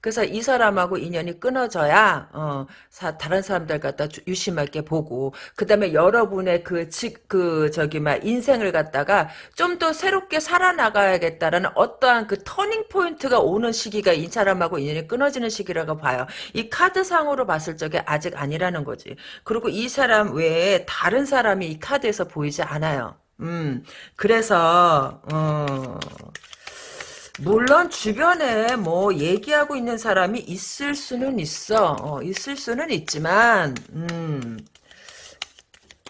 그래서 이 사람하고 인연이 끊어져야 어, 사- 다른 사람들 갖다 주- 유심하게 보고 그다음에 여러분의 그, 지, 그 저기 막 인생을 갖다가 좀 더 새롭게 살아나가야겠다라는 어떠한 그 터닝 포인트가 오는 시기가 이 사람하고 인연이 끊어지는 시기라고 봐요. 이 카드상으로 봤을 적에 아직 아니라는 거지. 그리고 이 사람 외에 다른 사람이 이 카드에서 보이지 않아요. 음, 그래서 어. 물론 주변에 뭐 얘기하고 있는 사람이 있을 수는 있어. 어, 있을 수는 있지만 음,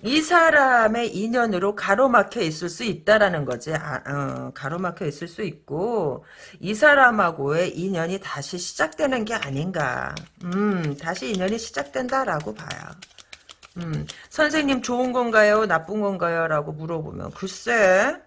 이 사람의 인연으로 가로막혀 있을 수 있다라는 거지. 아, 어, 가로막혀 있을 수 있고 이 사람하고의 인연이 다시 시작되는 게 아닌가. 음, 다시 인연이 시작된다라고 봐요. 음, 선생님 좋은 건가요? 나쁜 건가요? 라고 물어보면 글쎄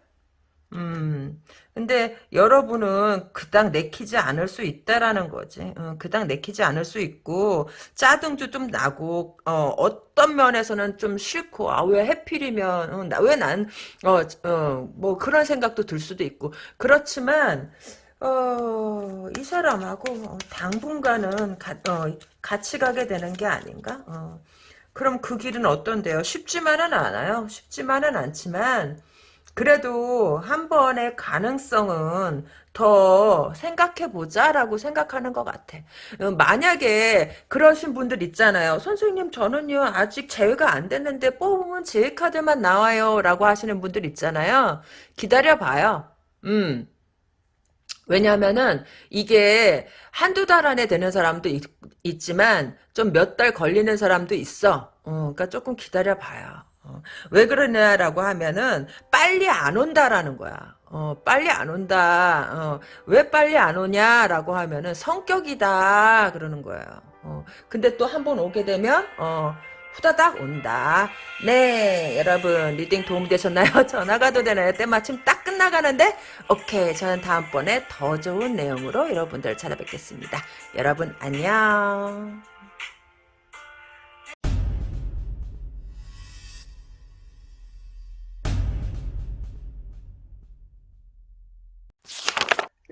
음, 근데 여러분은 그닥 내키지 않을 수 있다라는 거지. 어, 그닥 내키지 않을 수 있고 짜증도 좀 나고 어, 떤 면에서는 좀 싫고 아 왜 해필이면 어, 왜난 어, 그런 생각도 들 수도 있고 그렇지만 어, 이 사람하고 어, 당분간은 가, 어, 같이 가게 되는 게 아닌가? 어. 그럼 그 길은 어떤데요? 쉽지만은 않아요. 쉽지만은 않지만 그래도 한 번의 가능성은 더 생각해보자라고 생각하는 것 같아. 어, 만약에 그러신 분들 있잖아요. 선생님 저는요 아직 제외가 안 됐는데 뽑으면 제외 카드만 나와요 라고 하시는 분들 있잖아요. 기다려봐요. 음. 왜냐하면은 이게 한두 달 안에 되는 사람도 있, 지만 좀 몇 달 걸리는 사람도 있어. 어, 그러니까 조금 기다려봐요. 어, 왜 그러냐라고 하면은 빨리 안 온다라는 거야. 어, 빨리 안 온다. 어, 왜 빨리 안 오냐라고 하면은 성격이다 그러는 거예요. 어, 근데 또 한 번 오게 되면 어, 후다닥 온다. 네, 여러분 reading 도움 되셨나요? 전화 가도 되나요? 때마침 딱 끝나가는데 오케이, 저는 다음번에 더 좋은 내용으로 여러분들 찾아뵙겠습니다. 여러분 안녕.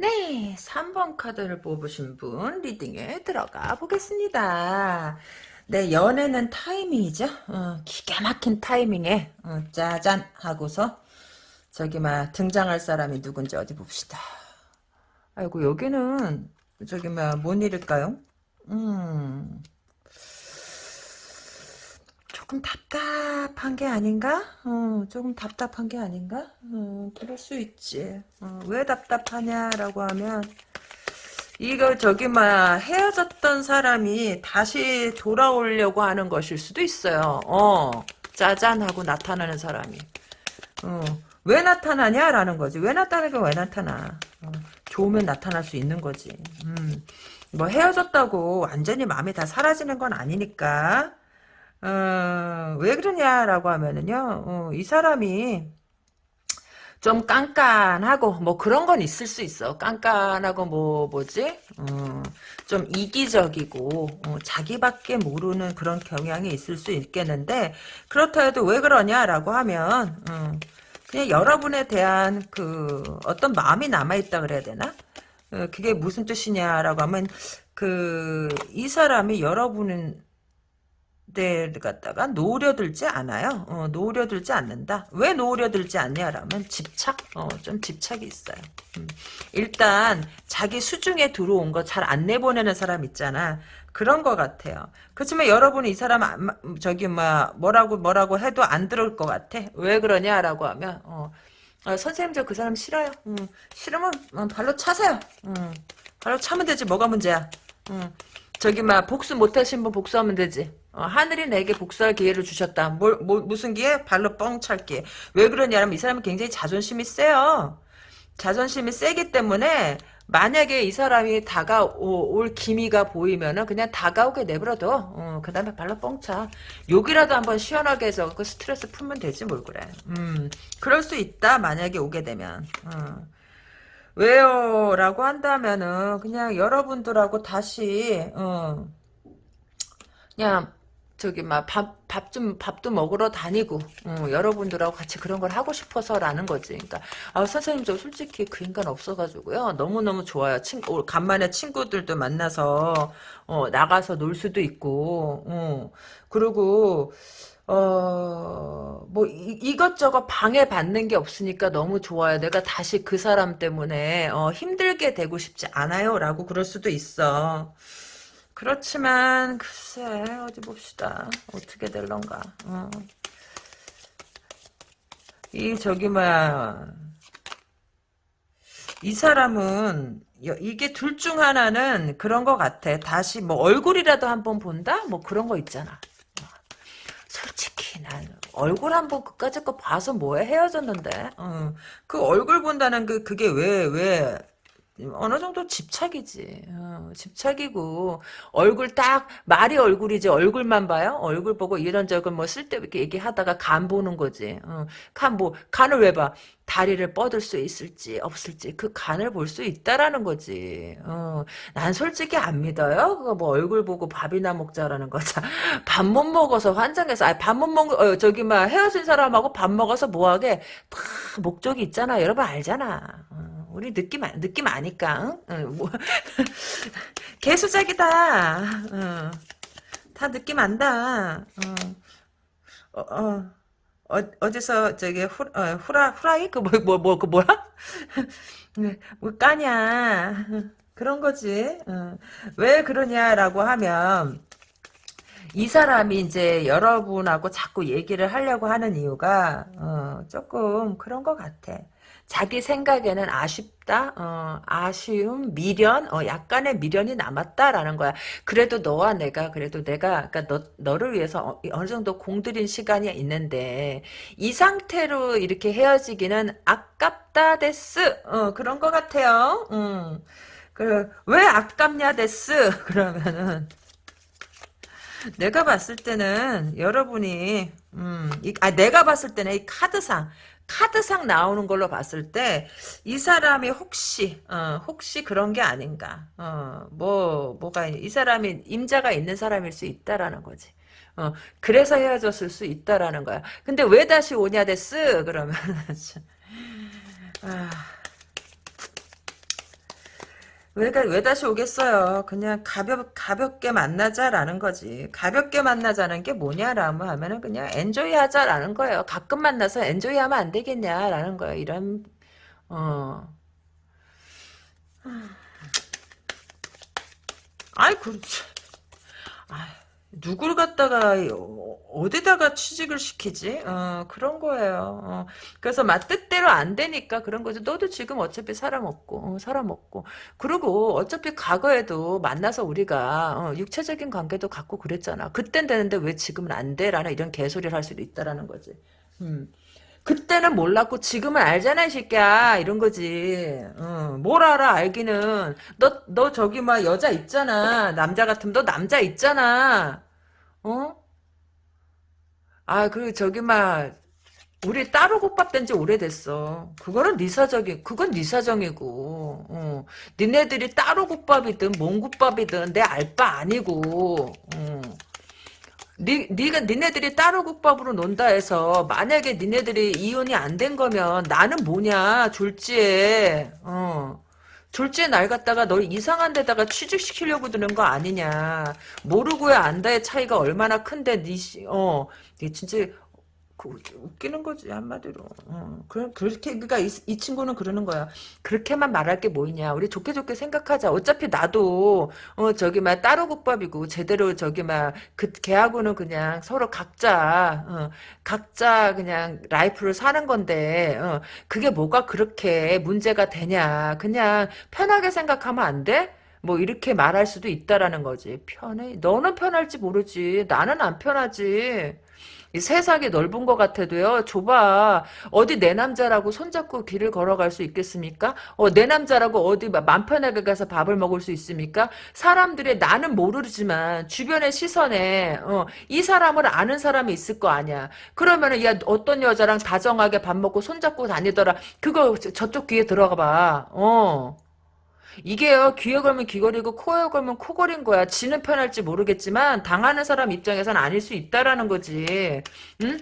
네, 3번 카드를 뽑으신 분 리딩에 들어가 보겠습니다. 네, 연애는 타이밍이죠. 어, 기가 막힌 타이밍에 어, 짜잔 하고서 저기 막 등장할 사람이 누군지 어디 봅시다. 아이고 여기는 저기 막뭔 일일까요? 음, 조금 답답한 게 아닌가? 어, 조금 답답한 게 아닌가? 어, 그럴 수 있지. 어, 왜 답답하냐라고 하면 이거 저기 막 헤어졌던 사람이 다시 돌아오려고 하는 것일 수도 있어요. 어, 짜잔 하고 나타나는 사람이. 어, 왜 나타나냐라는 거지. 왜 나타나니까 왜 나타나. 어, 좋으면 나타날 수 있는 거지. 음, 뭐 헤어졌다고 완전히 마음이 다 사라지는 건 아니니까. 어, 왜 그러냐라고 하면은요, 어, 이 사람이 좀 깐깐하고 뭐 그런 건 있을 수 있어. 깐깐하고 뭐 뭐지? 어, 좀 이기적이고 어, 자기밖에 모르는 그런 경향이 있을 수 있겠는데 그렇다 해도 왜 그러냐라고 하면 어, 그냥 여러분에 대한 그 어떤 마음이 남아 있다 그래야 되나? 어, 그게 무슨 뜻이냐라고 하면 그 이 사람이 여러분은 데 갖다가 노려들지 않아요. 어, 노려들지 않는다. 왜 노려들지 않냐라면 집착, 어, 좀 집착이 있어요. 음. 일단 자기 수중에 들어온 거 잘 안 내보내는 사람 있잖아. 그런 것 같아요. 그렇지만 여러분이 이 사람 안, 마- 저기 뭐 뭐라고 뭐라고 해도 안 들을 것 같아. 왜 그러냐라고 하면 어, 어, 선생님 저 그 사람 싫어요. 음, 싫으면 어, 발로 차세요. 음, 발로 차면 되지 뭐가 문제야. 음, 저기 막 복수 못하신 분 복수하면 되지. 어, 하늘이 내게 복수할 기회를 주셨다. 뭘, 뭐, 무슨 기회? 발로 뻥 찰 기회. 왜 그러냐면 이 사람은 굉장히 자존심이 세요. 자존심이 세기 때문에 만약에 이 사람이 다가올 기미가 보이면은 그냥 다가오게 내버려둬. 어, 그 다음에 발로 뻥차. 욕이라도 한번 시원하게 해서 그 스트레스 풀면 되지 뭘 그래. 음, 그럴 수 있다. 만약에 오게 되면. 어. 왜요? 라고 한다면은 그냥 여러분들하고 다시 어, 그냥 저기 막 밥 밥 좀 밥도 먹으러 다니고 어, 여러분들하고 같이 그런 걸 하고 싶어서라는 거지. 그러니까 아, 선생님 저 솔직히 그 인간 없어가지고요 너무 너무 좋아요. 친구 간만에 친구들도 만나서 어, 나가서 놀 수도 있고 어, 그리고 어, 뭐, 이, 이것저것 방해받는 게 없으니까 너무 좋아요. 내가 다시 그 사람 때문에, 어, 힘들게 되고 싶지 않아요. 라고 그럴 수도 있어. 그렇지만 글쎄 어디 봅시다. 어떻게 될런가. 어. 이 저기 뭐야. 이 사람은 여- 이게 둘 중 하나는 그런 거 같아. 다시 뭐 얼굴이라도 한번 본다? 뭐 그런 거 있잖아. 솔직히 난 얼굴 한번 그까짓 거 봐서 뭐해? 헤어졌는데. 어. 그 얼굴 본다는 그 그게 왜 왜 어느 정도 집착이지. 어, 집착이고 얼굴 딱 말이 얼굴이지 얼굴만 봐요. 얼굴 보고 이런저런 뭐 쓸데없게 얘기하다가 간 보는 거지. 어, 간뭐 간을 왜 봐? 다리를 뻗을 수 있을지 없을지 그 간을 볼 수 있다라는 거지. 어, 난 솔직히 안 믿어요. 그거 뭐 얼굴 보고 밥이나 먹자라는 거자. 밥 못 먹어서 환장해서 아 밥 못 먹 어, 저기 막 헤어진 사람하고 밥 먹어서 뭐하게 다 목적이 있잖아. 여러분 알잖아. 어. 우리 느낌 아- 느낌 아니까 응? 응, 뭐 개수작이다 응. 다 느낌 안다 응. 어, 어, 어, 어디서 저기 후, 어, 후라 후라이 그뭐뭐뭐그 뭐야 네, 뭐 까냐 그런 거지 응. 왜 그러냐라고 하면 이 사람이 이제 여러분하고 자꾸 얘기를 하려고 하는 이유가 어, 조금 그런 것 같아. 자기 생각에는 아쉽다, 어, 아쉬움, 미련, 어, 약간의 미련이 남았다라는 거야. 그래도 너와 내가, 그래도 내가, 그러니까 너, 너를 위해서 어, 어느 정도 공들인 시간이 있는데, 이 상태로 이렇게 헤어지기는 아깝다, 데스. 어, 그런 것 같아요. 음. 그, 왜 아깝냐, 데스? 그러면은, 내가 봤을 때는 여러분이 음, 이, 아 내가 봤을 때는 이 카드상 카드상 나오는 걸로 봤을 때 이 사람이 혹시 어, 혹시 그런 게 아닌가. 어, 뭐 뭐가 이 사람이 임자가 있는 사람일 수 있다라는 거지. 어, 그래서 헤어졌을 수 있다라는 거야. 근데 왜 다시 오냐 데스? 그러면 아, 왜, 가- 왜 다시 오겠어요? 그냥 가볍, 가볍게 만나자라는 거지. 가볍게 만나자는 게 뭐냐라고 하면은 그냥 엔조이 하자라는 거예요. 가끔 만나서 엔조이 하면 안 되겠냐라는 거예요. 이런, 어. 아이, 그렇지. 아, 누구를 갖다가 어, 어디다가 취직을 시키지? 어, 그런 거예요. 어, 그래서 막 뜻대로 안 되니까 그런 거죠. 너도 지금 어차피 사람 없고 어, 사람 없고 그리고 어차피 과거에도 만나서 우리가 어, 육체적인 관계도 갖고 그랬잖아. 그땐 되는데 왜 지금은 안 돼? 라는 이런 개소리를 할 수도 있다라는 거지. 음. 그때는 몰랐고 지금은 알잖아 이 새끼야. 이런 거지. 어, 뭘 알아 알기는. 너 너 저기 막 여자 있잖아. 남자 같으면 너 남자 있잖아. 어? 아 그리고 저기 막 우리 따로 국밥 된 지 오래됐어. 그거는 네 사정이 그건 네 사정이고. 어. 니네들이 따로 국밥이든 뭔 국밥이든 내 알 바 아니고. 어. 니, 니가, 니네들이 따로 국밥으로 논다 해서, 만약에 니네들이 이혼이 안 된 거면, 나는 뭐냐, 졸지에, 어. 졸지에 날 갖다가 널 이상한 데다가 취직시키려고 드는 거 아니냐. 모르고야 안다의 차이가 얼마나 큰데, 니, 씨, 어. 니 진짜, 그, 웃기는 거지 한마디로. 어, 그, 그렇게 그러니까 이, 이 친구는 그러는 거야. 그렇게만 말할 게뭐 있냐. 우리 좋게 좋게 생각하자. 어차피 나도 어 저기 막 따로 국밥이고 제대로 저기 막그 걔하고는 그냥 서로 각자 어, 각자 그냥 라이프를 사는 건데 어, 그게 뭐가 그렇게 문제가 되냐. 그냥 편하게 생각하면 안 돼? 뭐 이렇게 말할 수도 있다라는 거지. 편해. 너는 편할지 모르지. 나는 안 편하지. 이 세상이 넓은 것 같아도요. 좁아. 어디 내 남자라고 손잡고 길을 걸어갈 수 있겠습니까? 어, 내 남자라고 어디 맘 편하게 가서 밥을 먹을 수 있습니까? 사람들의 나는 모르지만 주변의 시선에 어, 이 사람을 아는 사람이 있을 거 아니야. 그러면은 야 어떤 여자랑 다정하게 밥 먹고 손잡고 다니더라. 그거 저- 저쪽 귀에 들어가 봐. 어. 이게요 귀에 걸면 귀걸이고 코에 걸면 코걸인 거야. 지는 편할지 모르겠지만 당하는 사람 입장에선 아닐 수 있다라는 거지. 응?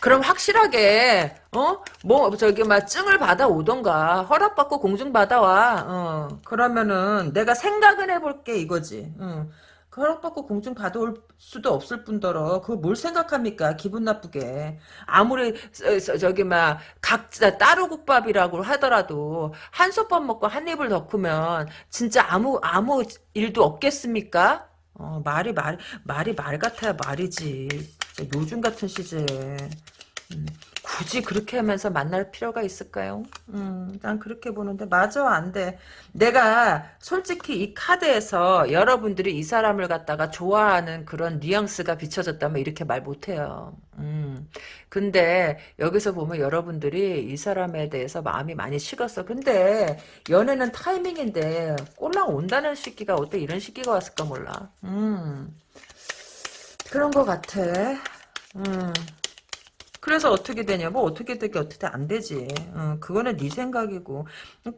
그럼 확실하게 어? 뭐 저기 막 증을 받아 오던가 허락받고 공증 받아와. 어 그러면은 내가 생각은 해볼게 이거지. 응. 그 허락받고 공증 받아올 수도 없을 뿐더러 그걸 뭘 생각합니까 기분 나쁘게 아무리 저, 저, 저기 막 각자 따로 국밥이라고 하더라도 한솥밥 먹고 한 입을 덮으면 진짜 아무 아무 일도 없겠습니까? 어, 말이 말 말이 말 같아야 말이지. 요즘 같은 시제에 음, 굳이 그렇게 하면서 만날 필요가 있을까요? 음, 난 그렇게 보는데 맞아 안 돼. 내가 솔직히 이 카드에서 여러분들이 이 사람을 갖다가 좋아하는 그런 뉘앙스가 비춰졌다면 이렇게 말 못해요. 음. 근데 여기서 보면 여러분들이 이 사람에 대해서 마음이 많이 식었어. 근데 연애는 타이밍인데 꼴랑 온다는 시기가 어때 이런 시기가 왔을까 몰라. 음. 그런 것 같아. 음. 그래서 어떻게 되냐 뭐 어떻게 되게 어떻게 안 되지? 어, 그거는 네 생각이고.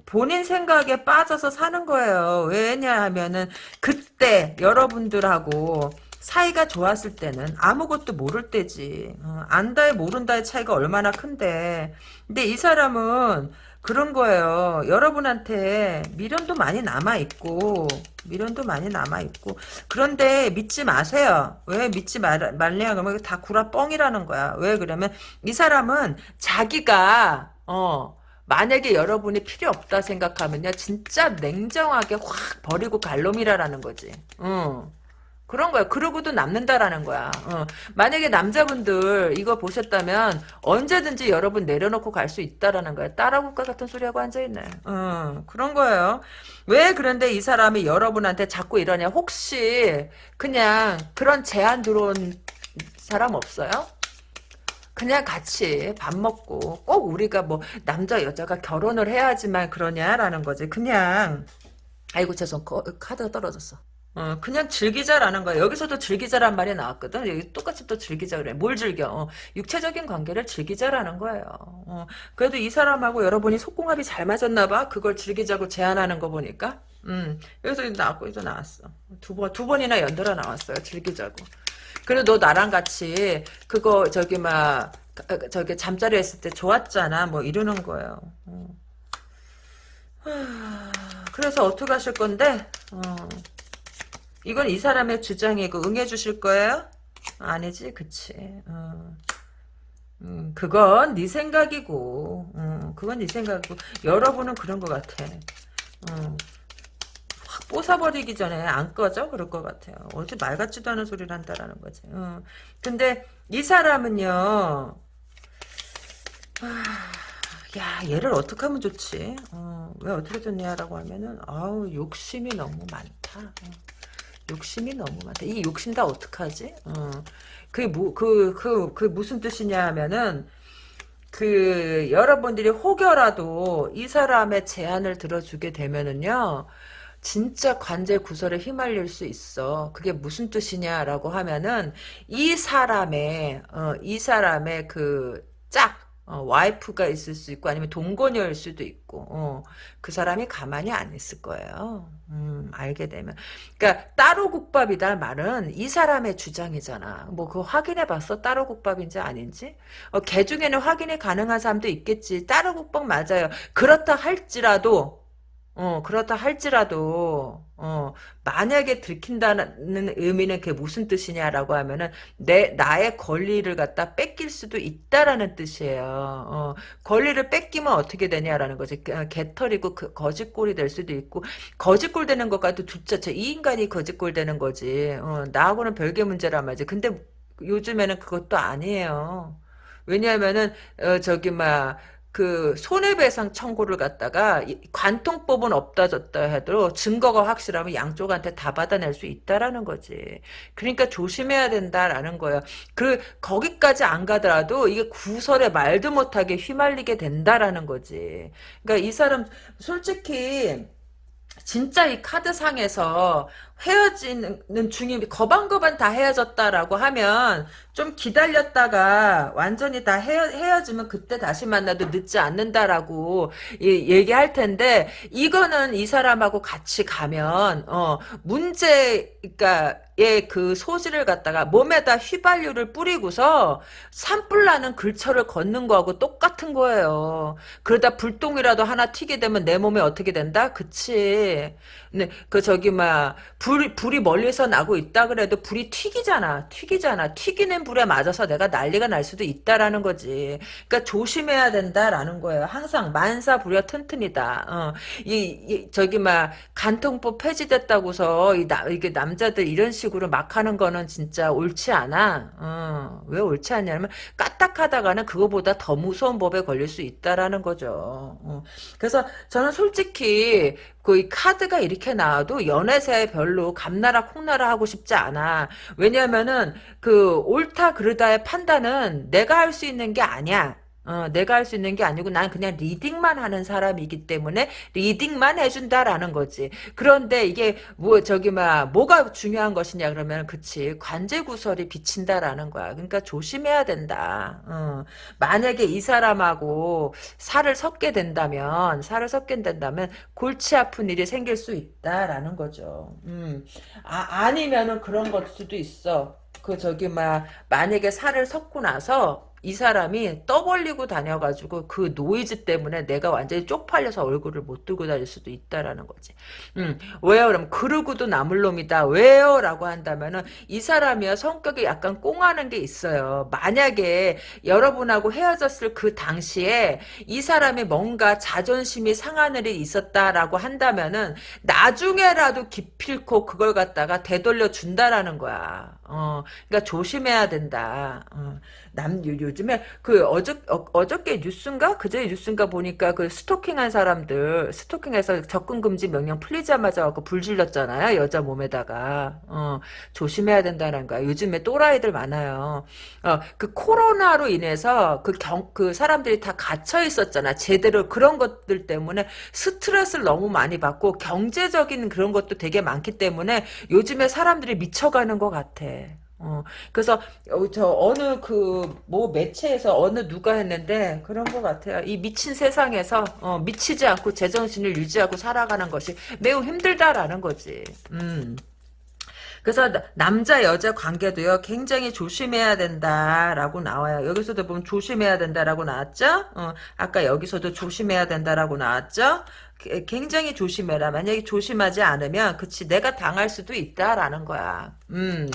본인 생각에 빠져서 사는 거예요. 왜냐하면은 그때 여러분들하고 사이가 좋았을 때는 아무것도 모를 때지 어, 안다에 모른다의 차이가 얼마나 큰데 근데 이 사람은 그런 거예요 여러분한테 미련도 많이 남아있고 미련도 많이 남아있고 그런데 믿지 마세요. 왜 믿지 말, 말래야 그러면 다 구라 뻥이라는 거야. 왜 그러면 이 사람은 자기가 어 만약에 여러분이 필요 없다 생각하면요 진짜 냉정하게 확 버리고 갈 놈이라라는 거지. 어. 그런 거야. 그러고도 남는다라는 거야. 어. 만약에 남자분들 이거 보셨다면 언제든지 여러분 내려놓고 갈 수 있다라는 거야. 따라국가 같은 소리하고 앉아있네. 어, 그런 거예요. 왜 그런데 이 사람이 여러분한테 자꾸 이러냐. 혹시 그냥 그런 제안 들어온 사람 없어요? 그냥 같이 밥 먹고 꼭 우리가 뭐 남자 여자가 결혼을 해야지만 그러냐라는 거지. 그냥 아이고 죄송 거- 카드가 떨어졌어. 어, 그냥 즐기자라는 거야. 여기서도 즐기자란 말이 나왔거든. 여기 똑같이 또 즐기자 그래. 뭘 즐겨? 어, 육체적인 관계를 즐기자라는 거예요. 어, 그래도 이 사람하고 여러분이 속궁합이 잘 맞았나 봐. 그걸 즐기자고 제안하는 거 보니까. 음, 여기서 나왔고 이제 나왔어. 두 번, 두 번이나 연달아 나왔어요. 즐기자고. 그래 너 나랑 같이 그거 저기 막 저기 잠자리 했을 때 좋았잖아. 뭐 이러는 거예요. 어. 하, 그래서 어떻게 하실 건데? 어. 이건 이 사람의 주장이고 응해 주실 거예요? 아니지, 그치. 어. 음, 그건 네 생각이고, 음, 그건 네 생각이고, 여러분은 그런 것 같아. 어. 확 뽀사버리기 전에 안 꺼져? 그럴 것 같아요. 어제 말 같지도 않은 소리를 한다라는 거지. 어. 근데 이 사람은요, 아, 야, 얘를 어떻게 하면 좋지? 어, 왜 어떻게 좋냐라고 하면은, 아우, 욕심이 너무 많다. 어. 욕심이 너무 많다. 이 욕심 다 어떡하지? 어. 그게 뭐, 그, 그, 그 무슨 뜻이냐 하면은, 그, 여러분들이 혹여라도 이 사람의 제안을 들어주게 되면은요, 진짜 관제 구설에 휘말릴 수 있어. 그게 무슨 뜻이냐라고 하면은, 이 사람의, 어, 이 사람의 그, 짝, 어, 와이프가 있을 수 있고 아니면 동거녀일 수도 있고 어, 그 사람이 가만히 안 있을 거예요. 음, 알게 되면. 그러니까 따로 국밥이다 말은 이 사람의 주장이잖아. 뭐 그거 확인해 봤어? 따로 국밥인지 아닌지? 어, 개 중에는 확인이 가능한 사람도 있겠지. 따로 국밥 맞아요. 그렇다 할지라도 어, 그렇다 할지라도, 어, 만약에 들킨다는 의미는 그게 무슨 뜻이냐라고 하면은, 내, 나의 권리를 갖다 뺏길 수도 있다라는 뜻이에요. 어, 권리를 뺏기면 어떻게 되냐라는 거지. 어, 개털이고 그 거짓골이 될 수도 있고, 거짓골 되는 것과도 둘째째, 이 인간이 거짓골 되는 거지. 어, 나하고는 별개 문제란 말이지. 근데 요즘에는 그것도 아니에요. 왜냐하면은, 어, 저기, 막, 그 손해배상 청구를 갖다가 관통법은 없다졌다 해도 증거가 확실하면 양쪽한테 다 받아낼 수 있다라는 거지. 그러니까 조심해야 된다라는 거예요. 그 거기까지 안 가더라도 이게 구설에 말도 못하게 휘말리게 된다라는 거지. 그러니까 이 사람 솔직히 진짜 이 카드상에서 헤어지는 중이 거반거반 다 헤어졌다라고 하면 좀 기다렸다가 완전히 다 헤어, 헤어지면 그때 다시 만나도 늦지 않는다라고 얘기할 텐데 이거는 이 사람하고 같이 가면 어 문제 그러니까 그 소지를 갖다가 몸에다 휘발유를 뿌리고서 산불 나는 글처를 걷는 거하고 똑같은 거예요. 그러다 불똥이라도 하나 튀게 되면 내 몸에 어떻게 된다? 그치. 네, 그 저기 막 불, 불이 멀리서 나고 있다 그래도 불이 튀기잖아. 튀기잖아. 튀기는 불에 맞아서 내가 난리가 날 수도 있다라는 거지. 그러니까 조심해야 된다라는 거예요. 항상 만사부려 튼튼이다. 어, 이, 이, 저기 막 간통법 폐지됐다고서 이 나, 이게 남자들 이런 식으로 막 하는 거는 진짜 옳지 않아. 어, 왜 옳지 않냐면 까딱하다가는 그거보다 더 무서운 법에 걸릴 수 있다라는 거죠. 어. 그래서 저는 솔직히 그 카드가 이렇게 나와도 연애세 별로 감나라 콩나라 하고 싶지 않아. 왜냐면은 그 옳다 그르다의 판단은 내가 할 수 있는 게 아니야. 어, 내가 할 수 있는 게 아니고 난 그냥 리딩만 하는 사람이기 때문에 리딩만 해준다라는 거지. 그런데 이게 뭐 저기 막 뭐가 중요한 것이냐 그러면 그치 관제 구설이 비친다라는 거야. 그러니까 조심해야 된다. 어, 만약에 이 사람하고 살을 섞게 된다면 살을 섞게 된다면 골치 아픈 일이 생길 수 있다라는 거죠. 음. 아, 아니면은 그런 것 수도 있어. 그 저기 막 만약에 살을 섞고 나서 이 사람이 떠벌리고 다녀가지고 그 노이즈 때문에 내가 완전히 쪽팔려서 얼굴을 못 들고 다닐 수도 있다라는 거지. 음, 왜요? 그럼 그러고도 남을 놈이다. 왜요? 라고 한다면은 이 사람이요 성격이 약간 꽁하는 게 있어요. 만약에 여러분하고 헤어졌을 그 당시에 이 사람이 뭔가 자존심이 상한 일이 있었다라고 한다면은 나중에라도 기필코 그걸 갖다가 되돌려 준다라는 거야. 어, 그러니까 조심해야 된다. 어. 남 요즘에 그 어저 어, 저께 뉴스인가? 그제 뉴스인가 보니까 그 스토킹한 사람들 스토킹해서 접근 금지 명령 풀리자마자 갖고 불 질렀잖아요 여자 몸에다가. 어 조심해야 된다는 거야. 요즘에 또라이들 많아요. 어그 코로나로 인해서 그 경그 그 사람들이 다 갇혀 있었잖아. 제대로 그런 것들 때문에 스트레스를 너무 많이 받고 경제적인 그런 것도 되게 많기 때문에 요즘에 사람들이 미쳐가는 것 같아. 어, 그래서 어, 저 어느 그 뭐 매체에서 어느 누가 했는데 그런 것 같아요. 이 미친 세상에서 어, 미치지 않고 제정신을 유지하고 살아가는 것이 매우 힘들다라는 거지. 음. 그래서 남자 여자 관계도요 굉장히 조심해야 된다라고 나와요. 여기서도 보면 조심해야 된다라고 나왔죠. 어, 아까 여기서도 조심해야 된다라고 나왔죠. 굉장히 조심해라. 만약에 조심하지 않으면 그치 내가 당할 수도 있다라는 거야. 음,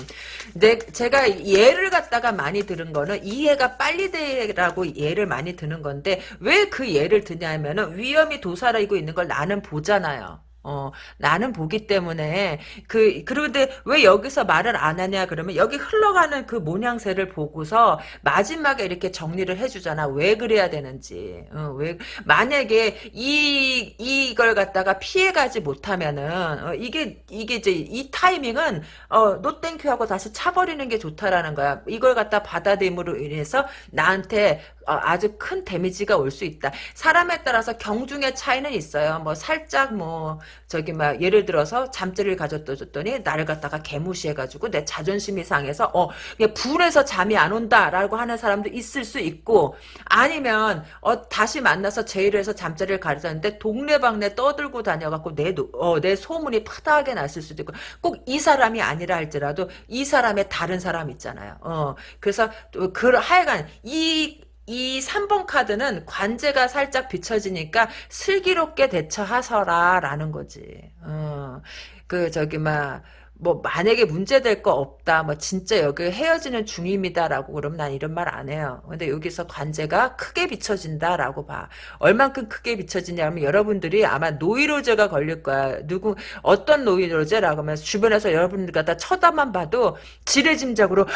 내 제가 예를 갖다가 많이 들은 거는 이해가 빨리 되라고 예를 많이 드는 건데 왜 그 예를 드냐면은 위험이 도사리고 있는 걸 나는 보잖아요. 어, 나는 보기 때문에, 그, 그런데 왜 여기서 말을 안 하냐, 그러면 여기 흘러가는 그 모양새를 보고서 마지막에 이렇게 정리를 해주잖아. 왜 그래야 되는지. 어, 왜, 만약에 이, 이걸 갖다가 피해가지 못하면은, 어, 이게, 이게 이제 이 타이밍은, 어, 노땡큐 하고 다시 차버리는 게 좋다라는 거야. 이걸 갖다 받아들임으로 인해서 나한테 어, 아주 큰 데미지가 올 수 있다. 사람에 따라서 경중의 차이는 있어요. 뭐 살짝 뭐 저기 막 예를 들어서 잠자리를 가졌더니 나를 갖다가 개무시해가지고 내 자존심이 상해서 어 불에서 잠이 안 온다라고 하는 사람도 있을 수 있고 아니면 어 다시 만나서 제의를 해서 잠자리를 가졌는데 동네방네 떠들고 다녀갖고 내, 어, 내 소문이 파다하게 났을 수도 있고 꼭 이 사람이 아니라 할지라도 이 사람의 다른 사람 있잖아요. 어 그래서 그 하여간 이 이 3번 카드는 관제가 살짝 비춰지니까 슬기롭게 대처하서라 라는 거지. 어, 그 저기 막 뭐 만약에 문제될 거 없다 뭐 진짜 여기 헤어지는 중입니다라고 그러면 난 이런 말 안 해요. 근데 여기서 관제가 크게 비춰진다라고 봐. 얼만큼 크게 비춰지냐면 여러분들이 아마 노이로제가 걸릴 거야. 누구 어떤 노이로제라고 하면 주변에서 여러분들 갖다 쳐다만 봐도 지레짐작으로 어,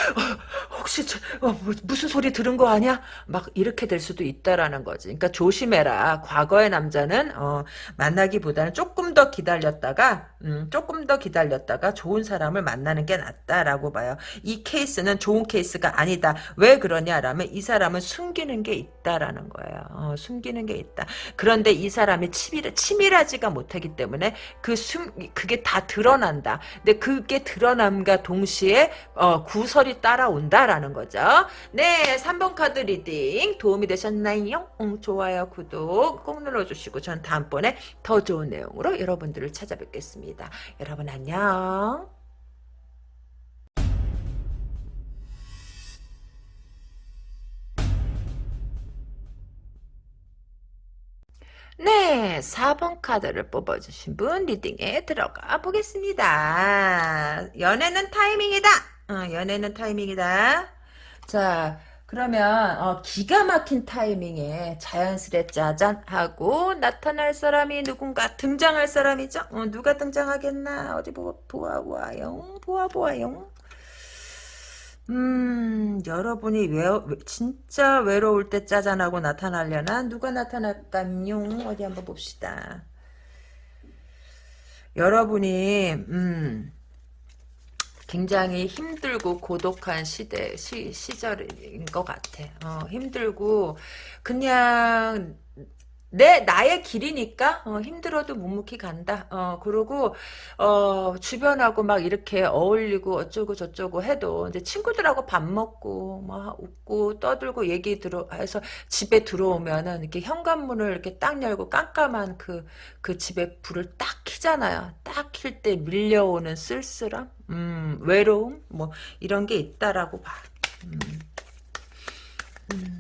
혹시 저, 어, 뭐, 무슨 소리 들은 거 아니야? 막 이렇게 될 수도 있다라는 거지. 그러니까 조심해라. 과거의 남자는 어, 만나기보다는 조금 더 기다렸다가 음, 조금 더 기다렸다가 좋은 사람을 만나는 게 낫다라고 봐요. 이 케이스는 좋은 케이스가 아니다. 왜 그러냐라면 이 사람은 숨기는 게 있다라는 거예요. 어, 숨기는 게 있다. 그런데 이 사람이 치밀, 치밀하지가 못하기 때문에 그 숨, 그게 다 드러난다. 근데 그게 드러남과 동시에 어, 구설이 따라온다라는 거죠. 네, 3번 카드 reading 도움이 되셨나요? 응, 좋아요, 구독 꼭 눌러주시고 전 다음번에 더 좋은 내용으로 여러분들을 찾아뵙겠습니다. 여러분 안녕. 네, 4번 카드를 뽑아주신 분 리딩에 들어가 보겠습니다. 연애는 타이밍이다. 어, 연애는 타이밍이다. 자, 그러면 어, 기가 막힌 타이밍에 자연스레 짜잔 하고 나타날 사람이 누군가 등장할 사람이죠. 어, 누가 등장하겠나 어디 보, 보아보아요. 보아 보아요. 음, 여러분이 외, 진짜 외로울 때 짜잔하고 나타나려나? 누가 나타날까요? 어디 한번 봅시다. 여러분이, 음, 굉장히 힘들고 고독한 시대, 시, 시절인 것 같아. 어, 힘들고, 그냥, 내 나의 길이니까 어, 힘들어도 묵묵히 간다. 어 그리고 어 주변하고 막 이렇게 어울리고 어쩌고 저쩌고 해도 이제 친구들하고 밥 먹고 막 웃고 떠들고 얘기 들어 해서 집에 들어오면은 이렇게 현관문을 이렇게 딱 열고 깜깜한 그그 집에 불을 딱 켜잖아요. 딱 킬 때 밀려오는 쓸쓸함, 음 외로움 뭐 이런 게 있다라고 봐. 음. 음.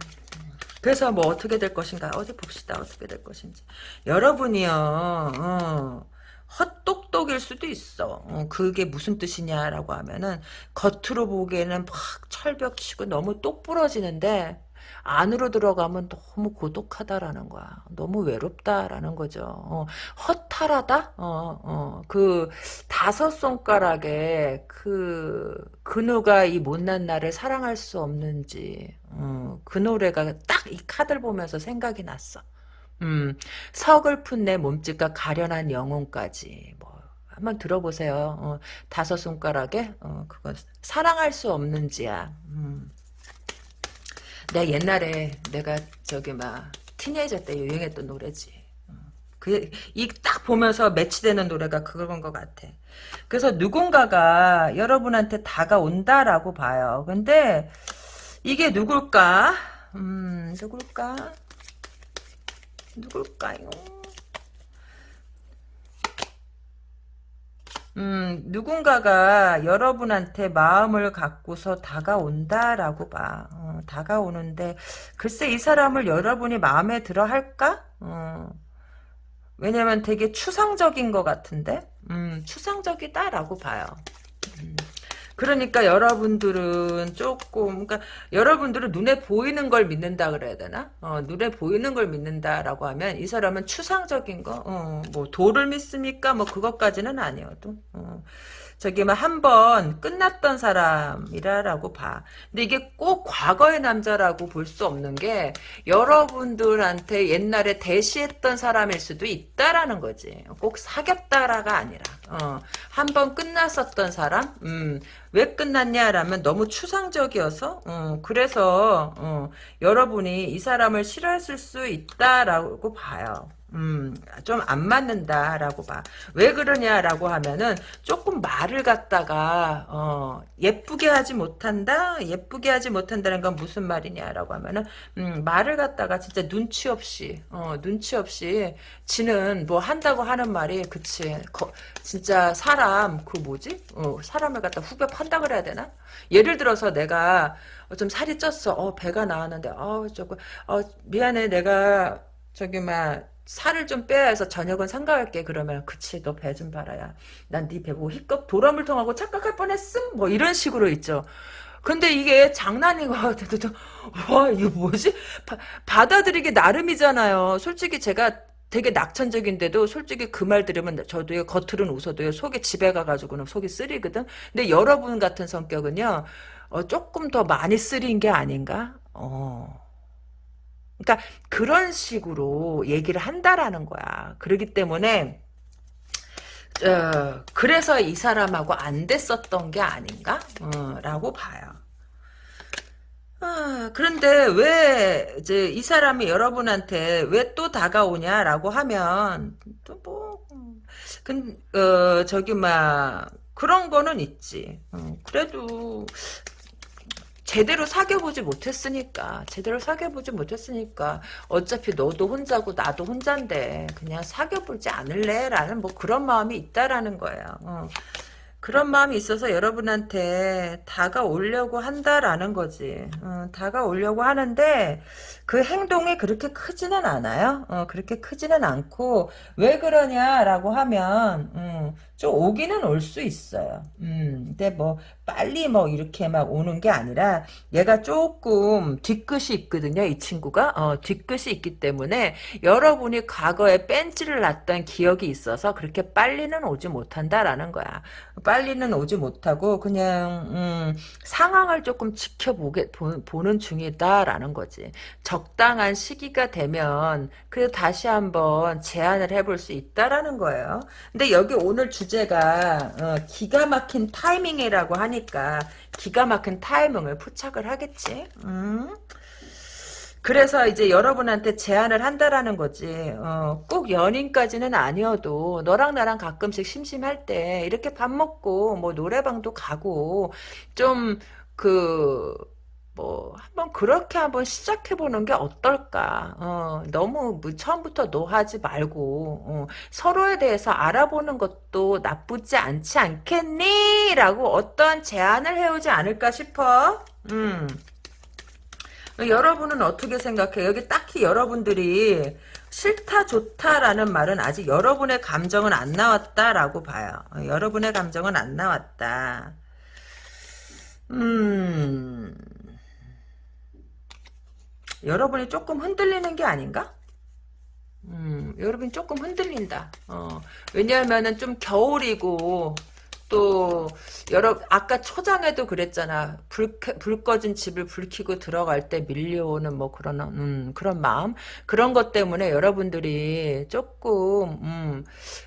그래서 뭐 어떻게 될 것인가 어디 봅시다. 어떻게 될 것인지. 여러분이요 어, 헛똑똑일 수도 있어. 어, 그게 무슨 뜻이냐라고 하면은 겉으로 보기에는 막 철벽 치고 너무 똑부러지는데 안으로 들어가면 너무 고독하다라는 거야. 너무 외롭다라는 거죠. 어, 허탈하다? 어, 어, 그 다섯 손가락에 그, 그누가 이 못난 나를 사랑할 수 없는지, 어, 그 노래가 딱 이 카드를 보면서 생각이 났어. 음, 서글픈 내 몸짓과 가련한 영혼까지, 뭐, 한번 들어보세요. 어, 다섯 손가락에, 어, 그거, 사랑할 수 없는지야. 음. 내 옛날에 내가 저기 막 티네이저 때 유행했던 노래지. 어. 그이 딱 보면서 매치되는 노래가 그런 것 같아. 그래서 누군가가 여러분한테 다가온다라고 봐요. 근데 이게 누굴까? 음, 누굴까? 누굴까요? 음, 누군가가 여러분한테 마음을 갖고서 다가온다라고 봐. 어, 다가오는데, 글쎄 이 사람을 여러분이 마음에 들어 할까? 어, 왜냐면 되게 추상적인 것 같은데? 음, 추상적이다라고 봐요. 음. 그러니까 여러분들은 조금 그러니까 여러분들은 눈에 보이는 걸 믿는다 그래야 되나? 어, 눈에 보이는 걸 믿는다라고 하면 이 사람은 추상적인 거, 어, 뭐 도를 믿습니까? 뭐 그것까지는 아니어도. 어. 저기 뭐한번 끝났던 사람이라라고 봐. 근데 이게 꼭 과거의 남자라고 볼 수 없는 게 여러분들한테 옛날에 대시했던 사람일 수도 있다라는 거지. 꼭 사귀었다라가 아니라 어, 한 번 끝났었던 사람. 음, 왜 끝났냐라면 너무 추상적이어서 어, 그래서 어, 여러분이 이 사람을 싫어했을 수 있다라고 봐요. 음, 좀 안 맞는다라고 봐. 왜 그러냐라고 하면은 조금 말을 갖다가 어, 예쁘게 하지 못한다. 예쁘게 하지 못한다는 건 무슨 말이냐라고 하면은 음, 말을 갖다가 진짜 눈치 없이 어, 눈치 없이 지는 뭐 한다고 하는 말이 그치. 거, 진짜 사람 그 뭐지? 어, 사람을 갖다 후벼 판다 그래야 되나? 예를 들어서 내가 좀 살이 쪘어. 어, 배가 나왔는데 어, 저거 어, 미안해. 내가 저기 막 살을 좀 빼야 해서 저녁은 상가할게 그러면 그치 너 배 좀 봐라야 난 네 배 보고 희껏 도라물통하고 착각할 뻔했음 뭐 이런 식으로 있죠 근데 이게 장난인 것 같아도 와 이거 뭐지 바, 받아들이기 나름이잖아요 솔직히 제가 되게 낙천적인데도 솔직히 그 말 들으면 저도요 겉으로는 웃어도요 속에 집에 가가지고는 속이 쓰리거든 근데 여러분 같은 성격은요 어, 조금 더 많이 쓰린 게 아닌가 어 그러니까 그런 식으로 얘기를 한다라는 거야. 그러기 때문에 어, 그래서 이 사람하고 안 됐었던 게 아닌가? 어, 라고 봐요. 아, 그런데 왜 이제 이 사람이 여러분한테 왜 또 다가오냐라고 하면 또 뭐, 근, 어, 저기 막 그런 거는 있지. 어, 그래도 제대로 사귀어보지 못했으니까 제대로 사귀어보지 못했으니까 어차피 너도 혼자고 나도 혼자인데 그냥 사귀어보지 않을래? 라는 뭐 그런 마음이 있다라는 거예요. 어. 그런 마음이 있어서 여러분한테 다가오려고 한다라는 거지. 어, 다가오려고 하는데 그 행동이 그렇게 크지는 않아요. 어, 그렇게 크지는 않고 왜 그러냐라고 하면 음, 좀 오기는 올 수 있어요. 음, 근데 뭐 빨리 뭐 이렇게 막 오는 게 아니라 얘가 조금 뒤끝이 있거든요. 이 친구가 어, 뒤끝이 있기 때문에 여러분이 과거에 뺀지를 놨던 기억이 있어서 그렇게 빨리는 오지 못한다라는 거야. 빨리는 오지 못하고 그냥 음, 상황을 조금 지켜보게 보, 는 중이다라는 거지. 적당한 시기가 되면 그 다시 한번 제안을 해볼 수 있다라는 거예요. 근데 여기 오늘 주 제가 어, 기가 막힌 타이밍이라고 하니까 기가 막힌 타이밍을 포착을 하겠지. 음? 그래서 이제 여러분한테 제안을 한다라는 거지. 어, 꼭 연인까지는 아니어도 너랑 나랑 가끔씩 심심할 때 이렇게 밥 먹고 뭐 노래방도 가고 좀그 뭐 한번 그렇게 한번 시작해 보는 게 어떨까? 어, 너무 뭐 처음부터 노하지 말고 어, 서로에 대해서 알아보는 것도 나쁘지 않지 않겠니? 라고 어떤 제안을 해오지 않을까 싶어. 음. 여러분은 어떻게 생각해요? 여기 딱히 여러분들이 싫다 좋다라는 말은 아직 여러분의 감정은 안 나왔다라고 봐요. 어, 여러분의 감정은 안 나왔다. 음... 여러분이 조금 흔들리는 게 아닌가? 음, 여러분이 조금 흔들린다. 어, 왜냐하면은 좀 겨울이고, 또 여러 아까 초장에도 그랬잖아 불, 불 꺼진 집을 불 켜고 들어갈 때 밀려오는 뭐 그런 음, 그런 마음 그런 것 때문에 여러분들이 조금 음,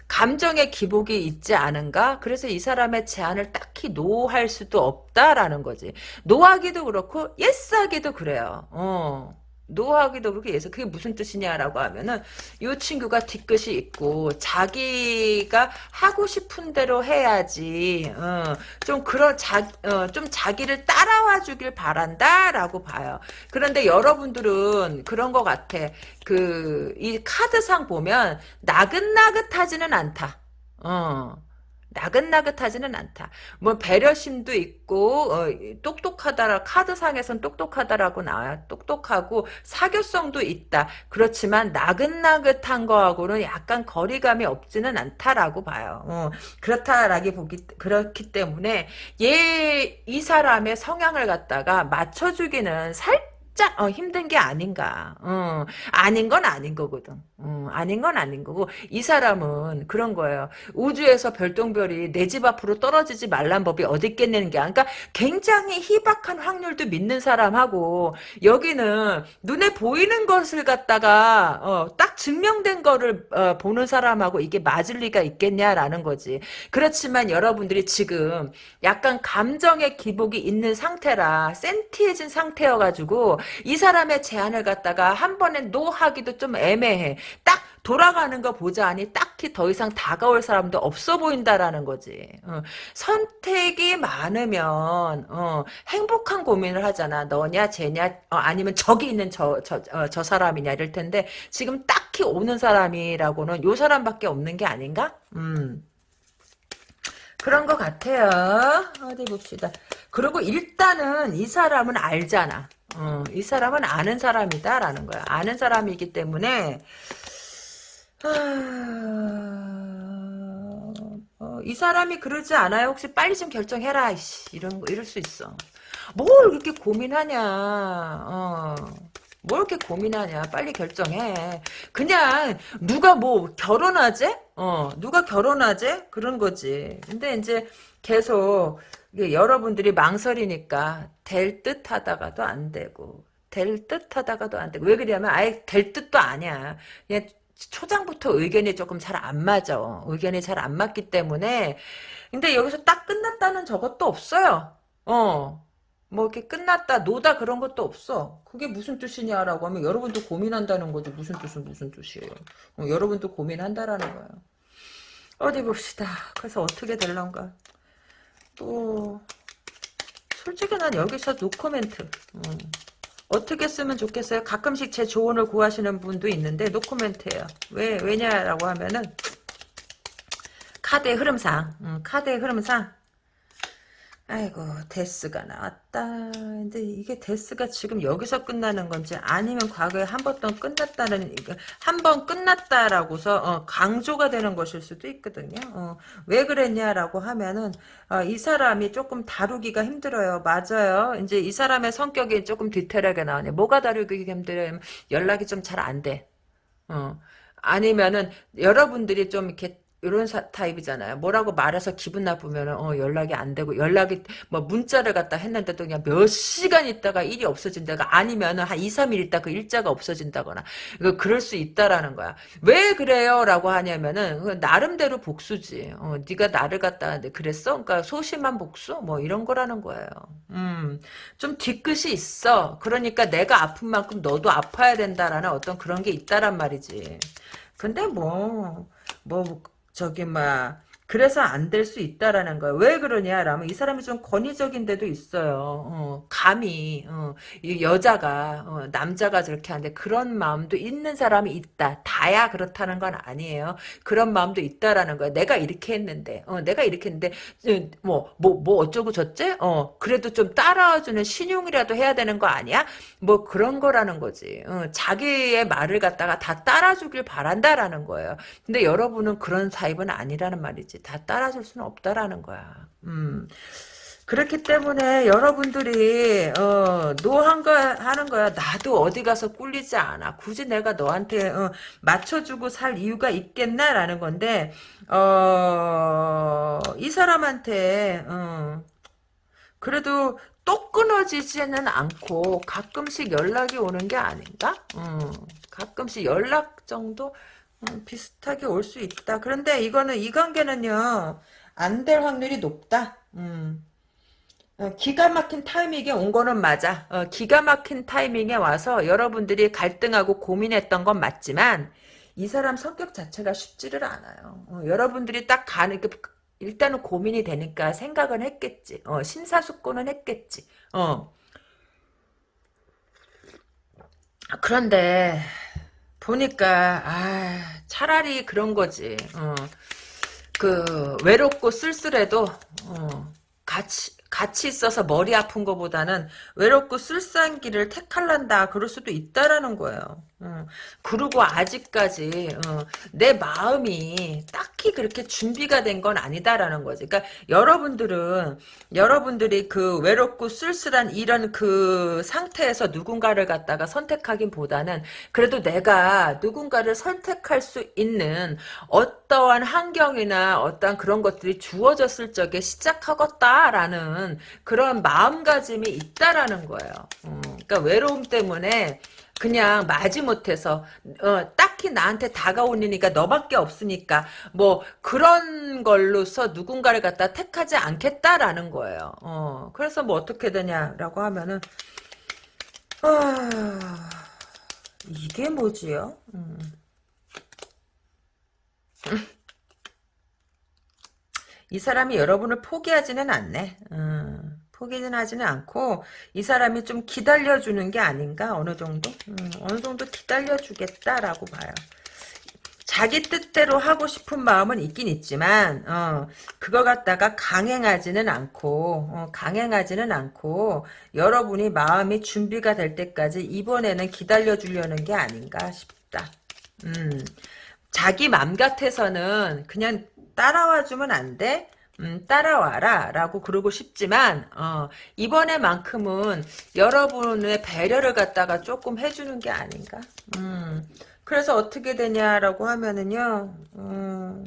감정의 기복이 있지 않은가 그래서 이 사람의 제안을 딱히 노할 수도 없다라는 거지 노하기도 그렇고 예스하기도 그래요 어. 노하기도 그렇게 해서 그게 무슨 뜻이냐라고 하면은 이 친구가 뒤끝이 있고 자기가 하고 싶은 대로 해야지 어, 좀 그런 자, 어, 좀 자기를 따라와 주길 바란다라고 봐요. 그런데 여러분들은 그런 것 같아. 그 이 카드상 보면 나긋나긋하지는 않다. 어. 나긋나긋하지는 않다. 뭐 배려심도 있고 어, 똑똑하다라 카드상에선 똑똑하다라고 나와요. 똑똑하고 사교성도 있다. 그렇지만 나긋나긋한 거하고는 약간 거리감이 없지는 않다라고 봐요. 어, 그렇다라기 보기 그렇기 때문에 얘 이 사람의 성향을 갖다가 맞춰주기는 살 진짜 어, 힘든 게 아닌가. 어, 아닌 건 아닌 거거든. 어, 아닌 건 아닌 거고 이 사람은 그런 거예요. 우주에서 별똥별이 내 집 앞으로 떨어지지 말란 법이 어디 있겠냐는 게 그러니까 굉장히 희박한 확률도 믿는 사람하고 여기는 눈에 보이는 것을 갖다가 어, 딱 증명된 거를 어, 보는 사람하고 이게 맞을 리가 있겠냐라는 거지. 그렇지만 여러분들이 지금 약간 감정의 기복이 있는 상태라 센티해진 상태여가지고 이 사람의 제안을 갖다가 한 번에 노하기도 좀 애매해. 딱 돌아가는 거 보자니 딱히 더 이상 다가올 사람도 없어 보인다라는 거지. 어, 선택이 많으면 어, 행복한 고민을 하잖아. 너냐 쟤냐 어, 아니면 저기 있는 저, 저, 어, 저 사람이냐 이럴 텐데 지금 딱히 오는 사람이라고는 요 사람밖에 없는 게 아닌가? 음. 그런 것 같아요. 어디 봅시다. 그리고 일단은 이 사람은 알잖아. 어, 이 사람은 아는 사람이다라는 거야. 아는 사람이기 때문에 아... 어, 이 사람이 그러지 않아요? 혹시 빨리 좀 결정해라. 이씨, 이런 거 이럴 수 있어. 뭘 그렇게 고민하냐. 어. 뭘 이렇게 고민하냐. 빨리 결정해. 그냥 누가 뭐 결혼하재? 어, 누가 결혼하재? 그런 거지. 근데 이제 계속 여러분들이 망설이니까 될 듯 하다가도 안 되고 될 듯 하다가도 안 되고 왜 그러냐면 아예 될 뜻도 아니야. 그냥 초장부터 의견이 조금 잘 안 맞아. 의견이 잘 안 맞기 때문에 근데 여기서 딱 끝났다는 저것도 없어요. 어. 뭐 이렇게 끝났다 노다 그런 것도 없어. 그게 무슨 뜻이냐라고 하면 여러분도 고민한다는 거지. 무슨 뜻은 무슨 뜻이에요. 어, 여러분도 고민한다라는 거야. 어디 봅시다. 그래서 어떻게 될런가. 또 솔직히 난 여기서 노코멘트. 음. 어떻게 쓰면 좋겠어요? 가끔씩 제 조언을 구하시는 분도 있는데 노코멘트예요. 왜 왜냐라고 하면은 카드의 흐름상, 음, 카드의 흐름상 아이고 Death가 나왔다. 근데 이게 Death가 지금 여기서 끝나는 건지 아니면 과거에 한 번 더 끝났다는 한 번 끝났다라고서 어, 강조가 되는 것일 수도 있거든요. 어, 왜 그랬냐라고 하면은 어, 이 사람이 조금 다루기가 힘들어요. 맞아요. 이제 이 사람의 성격이 조금 디테일하게 나오네. 뭐가 다루기 힘들어요? 연락이 좀 잘 안 돼. 어. 아니면은 여러분들이 좀 이렇게 이런 타입이잖아요. 뭐라고 말해서 기분 나쁘면 어, 연락이 안 되고 연락이 뭐 문자를 갖다 했는데도 그냥 몇 시간 있다가 일이 없어진다가 아니면은 한 2, 3일 있다 그 일자가 없어진다거나 이거 그럴 수 있다라는 거야. 왜 그래요라고 하냐면은 나름대로 복수지. 어, 네가 나를 갖다 그랬어? 그러니까 소심한 복수 뭐 이런 거라는 거예요. 음. 좀 뒤끝이 있어. 그러니까 내가 아픈 만큼 너도 아파야 된다라는 어떤 그런 게 있다란 말이지. 근데 뭐, 뭐, 저기 막 그래서 안 될 수 있다라는 거야. 왜 그러냐라면 이 사람이 좀 권위적인 데도 있어요. 어, 감히 어, 이 여자가 어, 남자가 저렇게 하는데 그런 마음도 있는 사람이 있다. 다야 그렇다는 건 아니에요. 그런 마음도 있다라는 거야. 내가 이렇게 했는데 어, 내가 이렇게 했는데 뭐뭐뭐 뭐, 뭐 어쩌고 저째? 어 그래도 좀 따라와주는 시늉이라도 해야 되는 거 아니야? 뭐 그런 거라는 거지. 어, 자기의 말을 갖다가 다 따라주길 바란다라는 거예요. 근데 여러분은 그런 타입은 아니라는 말이지. 다 따라줄 수는 없다라는 거야. 음. 그렇기 때문에 여러분들이 어, no 한 거 하는 거야. 나도 어디 가서 꿀리지 않아. 굳이 내가 너한테 어, 맞춰주고 살 이유가 있겠나라는 건데 어, 이 사람한테 어, 그래도 또 끊어지지는 않고 가끔씩 연락이 오는 게 아닌가? 어, 가끔씩 연락 정도 음, 비슷하게 올 수 있다. 그런데 이거는 이 관계는요. 안 될 확률이 높다. 음. 어, 기가 막힌 타이밍에 온 거는 맞아. 어, 기가 막힌 타이밍에 와서 여러분들이 갈등하고 고민했던 건 맞지만 이 사람 성격 자체가 쉽지를 않아요. 어, 여러분들이 딱 가는 그 일단은 고민이 되니까 생각은 했겠지. 어, 심사숙고는 했겠지. 어. 그런데 보니까 아 차라리 그런 거지. 어. 그 외롭고 쓸쓸해도 어, 같이 같이 있어서 머리 아픈 것보다는 외롭고 쓸쓸한 길을 택할란다 그럴 수도 있다라는 거예요. 어. 그리고 아직까지 어, 내 마음이 딱히 그렇게 준비가 된 건 아니다라는 거지. 그러니까 여러분들은 여러분들이 그 외롭고 쓸쓸한 이런 그 상태에서 누군가를 갖다가 선택하기보다는 그래도 내가 누군가를 선택할 수 있는 어떠한 환경이나 어떠한 그런 것들이 주어졌을 적에 시작하겠다라는 그런 마음가짐이 있다라는 거예요. 음, 그러니까 외로움 때문에 그냥 마지못해서 어, 딱히 나한테 다가오니까 너밖에 없으니까 뭐 그런 걸로서 누군가를 갖다 택하지 않겠다라는 거예요. 어, 그래서 뭐 어떻게 되냐라고 하면은 아, 이게 뭐지요? 음. 이 사람이 여러분을 포기하지는 않네. 음. 포기는 하지는 않고 이 사람이 좀 기다려주는 게 아닌가 어느 정도 음, 어느 정도 기다려주겠다라고 봐요. 자기 뜻대로 하고 싶은 마음은 있긴 있지만 어, 그거 갖다가 강행하지는 않고 어, 강행하지는 않고 여러분이 마음이 준비가 될 때까지 이번에는 기다려주려는 게 아닌가 싶다. 음. 자기 맘 같아서는 그냥 따라와주면 안 돼? 음, 따라와라 라고 그러고 싶지만 어, 이번에만큼은 여러분의 배려를 갖다가 조금 해주는 게 아닌가? 음, 그래서 어떻게 되냐라고 하면은요 음,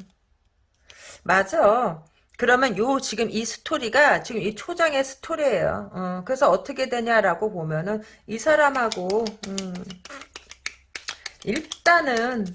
맞아. 그러면 요 지금 이 스토리가 지금 이 초장의 스토리예요. 어, 그래서 어떻게 되냐라고 보면은 이 사람하고 음, 일단은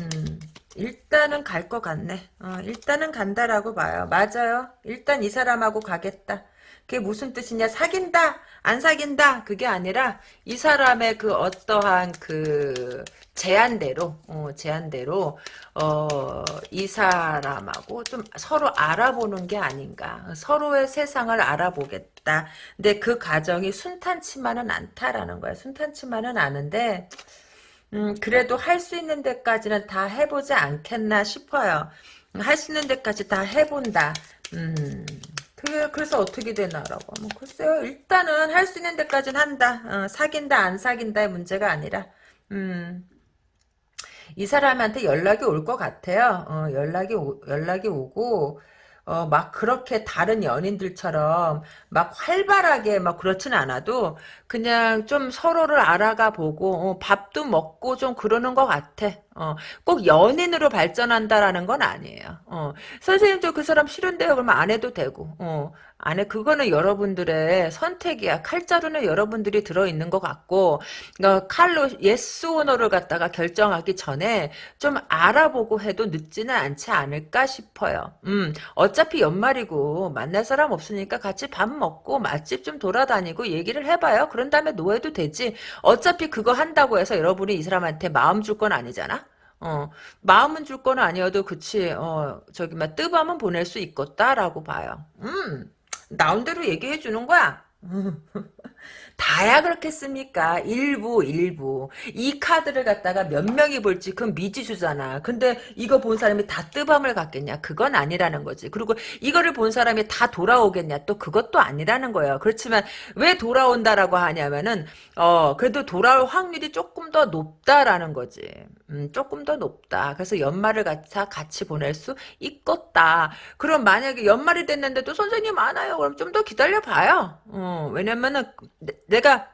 음, 일단은 갈 것 같네. 어, 일단은 간다라고 봐요. 맞아요. 일단 이 사람하고 가겠다. 그게 무슨 뜻이냐? 사귄다? 안 사귄다? 그게 아니라 이 사람의 그 어떠한 그 제안대로, 어, 제안대로 어, 이 사람하고 좀 서로 알아보는 게 아닌가. 서로의 세상을 알아보겠다. 근데 그 과정이 순탄치만은 않다라는 거야. 순탄치만은 않은데 음, 그래도 할 수 있는 데까지는 다 해보지 않겠나 싶어요. 할 수 있는 데까지 다 해본다. 음, 그게, 그래서 어떻게 되나라고 하면, 글쎄요, 일단은 할 수 있는 데까지는 한다. 어, 사귄다, 안 사귄다의 문제가 아니라, 음, 이 사람한테 연락이 올 것 같아요. 어, 연락이, 오, 연락이 오고, 어, 막 그렇게 다른 연인들처럼 막 활발하게 막 그렇진 않아도 그냥 좀 서로를 알아가 보고 어, 밥도 먹고 좀 그러는 것 같아. 어, 꼭 연인으로 발전한다라는 건 아니에요. 어, 선생님도 그 사람 싫은데요. 그러면 안 해도 되고. 어, 안에 그거는 여러분들의 선택이야. 칼자루는 여러분들이 들어있는 것 같고 그러니까 칼로 yes or no를 갖다가 결정하기 전에 좀 알아보고 해도 늦지는 않지 않을까 싶어요. 음, 어차피 연말이고 만날 사람 없으니까 같이 밥 먹고 맛집 좀 돌아다니고 얘기를 해봐요. 그런 다음에 no 해도 되지. 어차피 그거 한다고 해서 여러분이 이 사람한테 마음 줄 건 아니잖아. 어, 마음은 줄 건 아니어도 그치 어 저기 막 뜨밤은 보낼 수 있겠다라고 봐요. 음. 나온 대로 얘기해 주는 거야. 다야 그렇겠습니까? 일부 일부 이 카드를 갖다가 몇 명이 볼지 그건 미지수잖아. 근데 이거 본 사람이 다 뜨밤을 갖겠냐? 그건 아니라는 거지. 그리고 이거를 본 사람이 다 돌아오겠냐? 또 그것도 아니라는 거예요. 그렇지만 왜 돌아온다라고 하냐면은 어 그래도 돌아올 확률이 조금 더 높다라는 거지. 음, 조금 더 높다. 그래서 연말을 같이, 같이 보낼 수 있겠다. 그럼 만약에 연말이 됐는데도 선생님 많아요. 그럼 좀 더 기다려 봐요. 어, 왜냐면은 내가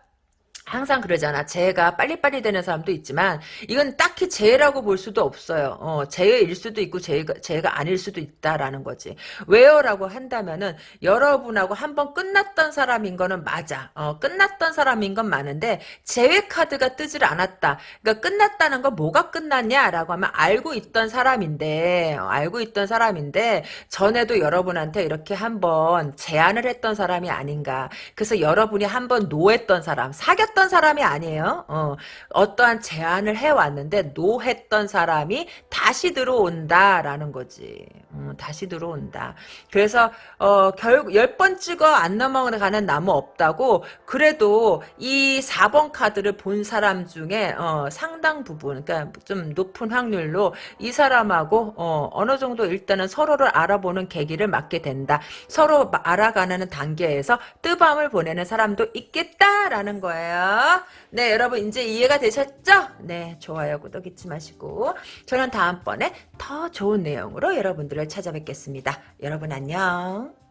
항상 그러잖아. 재해가 빨리빨리 되는 사람도 있지만 이건 딱히 재해라고 볼 수도 없어요. 어, 재해일 수도 있고 재해가, 재해가 아닐 수도 있다라는 거지. 왜요라고 한다면은 여러분하고 한번 끝났던 사람인 거는 맞아. 어, 끝났던 사람인 건 많은데 재해 카드가 뜨질 않았다. 그러니까 끝났다는 건 뭐가 끝났냐라고 하면 알고 있던 사람인데 어, 알고 있던 사람인데 전에도 여러분한테 이렇게 한번 제안을 했던 사람이 아닌가. 그래서 여러분이 한번 노했던 사람, 사귀었 했던 사람이 아니에요. 어, 어떠한 제안을 해왔는데 노했던 사람이 다시 들어온다라는 거지. 음, 다시 들어온다. 그래서 어, 결국 열 번 찍어 안 넘어가는 나무 없다고 그래도 이 4번 카드를 본 사람 중에 어, 상당 부분 그러니까 좀 높은 확률로 이 사람하고 어, 어느 정도 일단은 서로를 알아보는 계기를 맞게 된다. 서로 알아가는 단계에서 뜨밤을 보내는 사람도 있겠다라는 거예요. 네 여러분 이제 이해가 되셨죠? 네 좋아요 구독 잊지 마시고 저는 다음번에 더 좋은 내용으로 여러분들을 찾아뵙겠습니다. 여러분 안녕.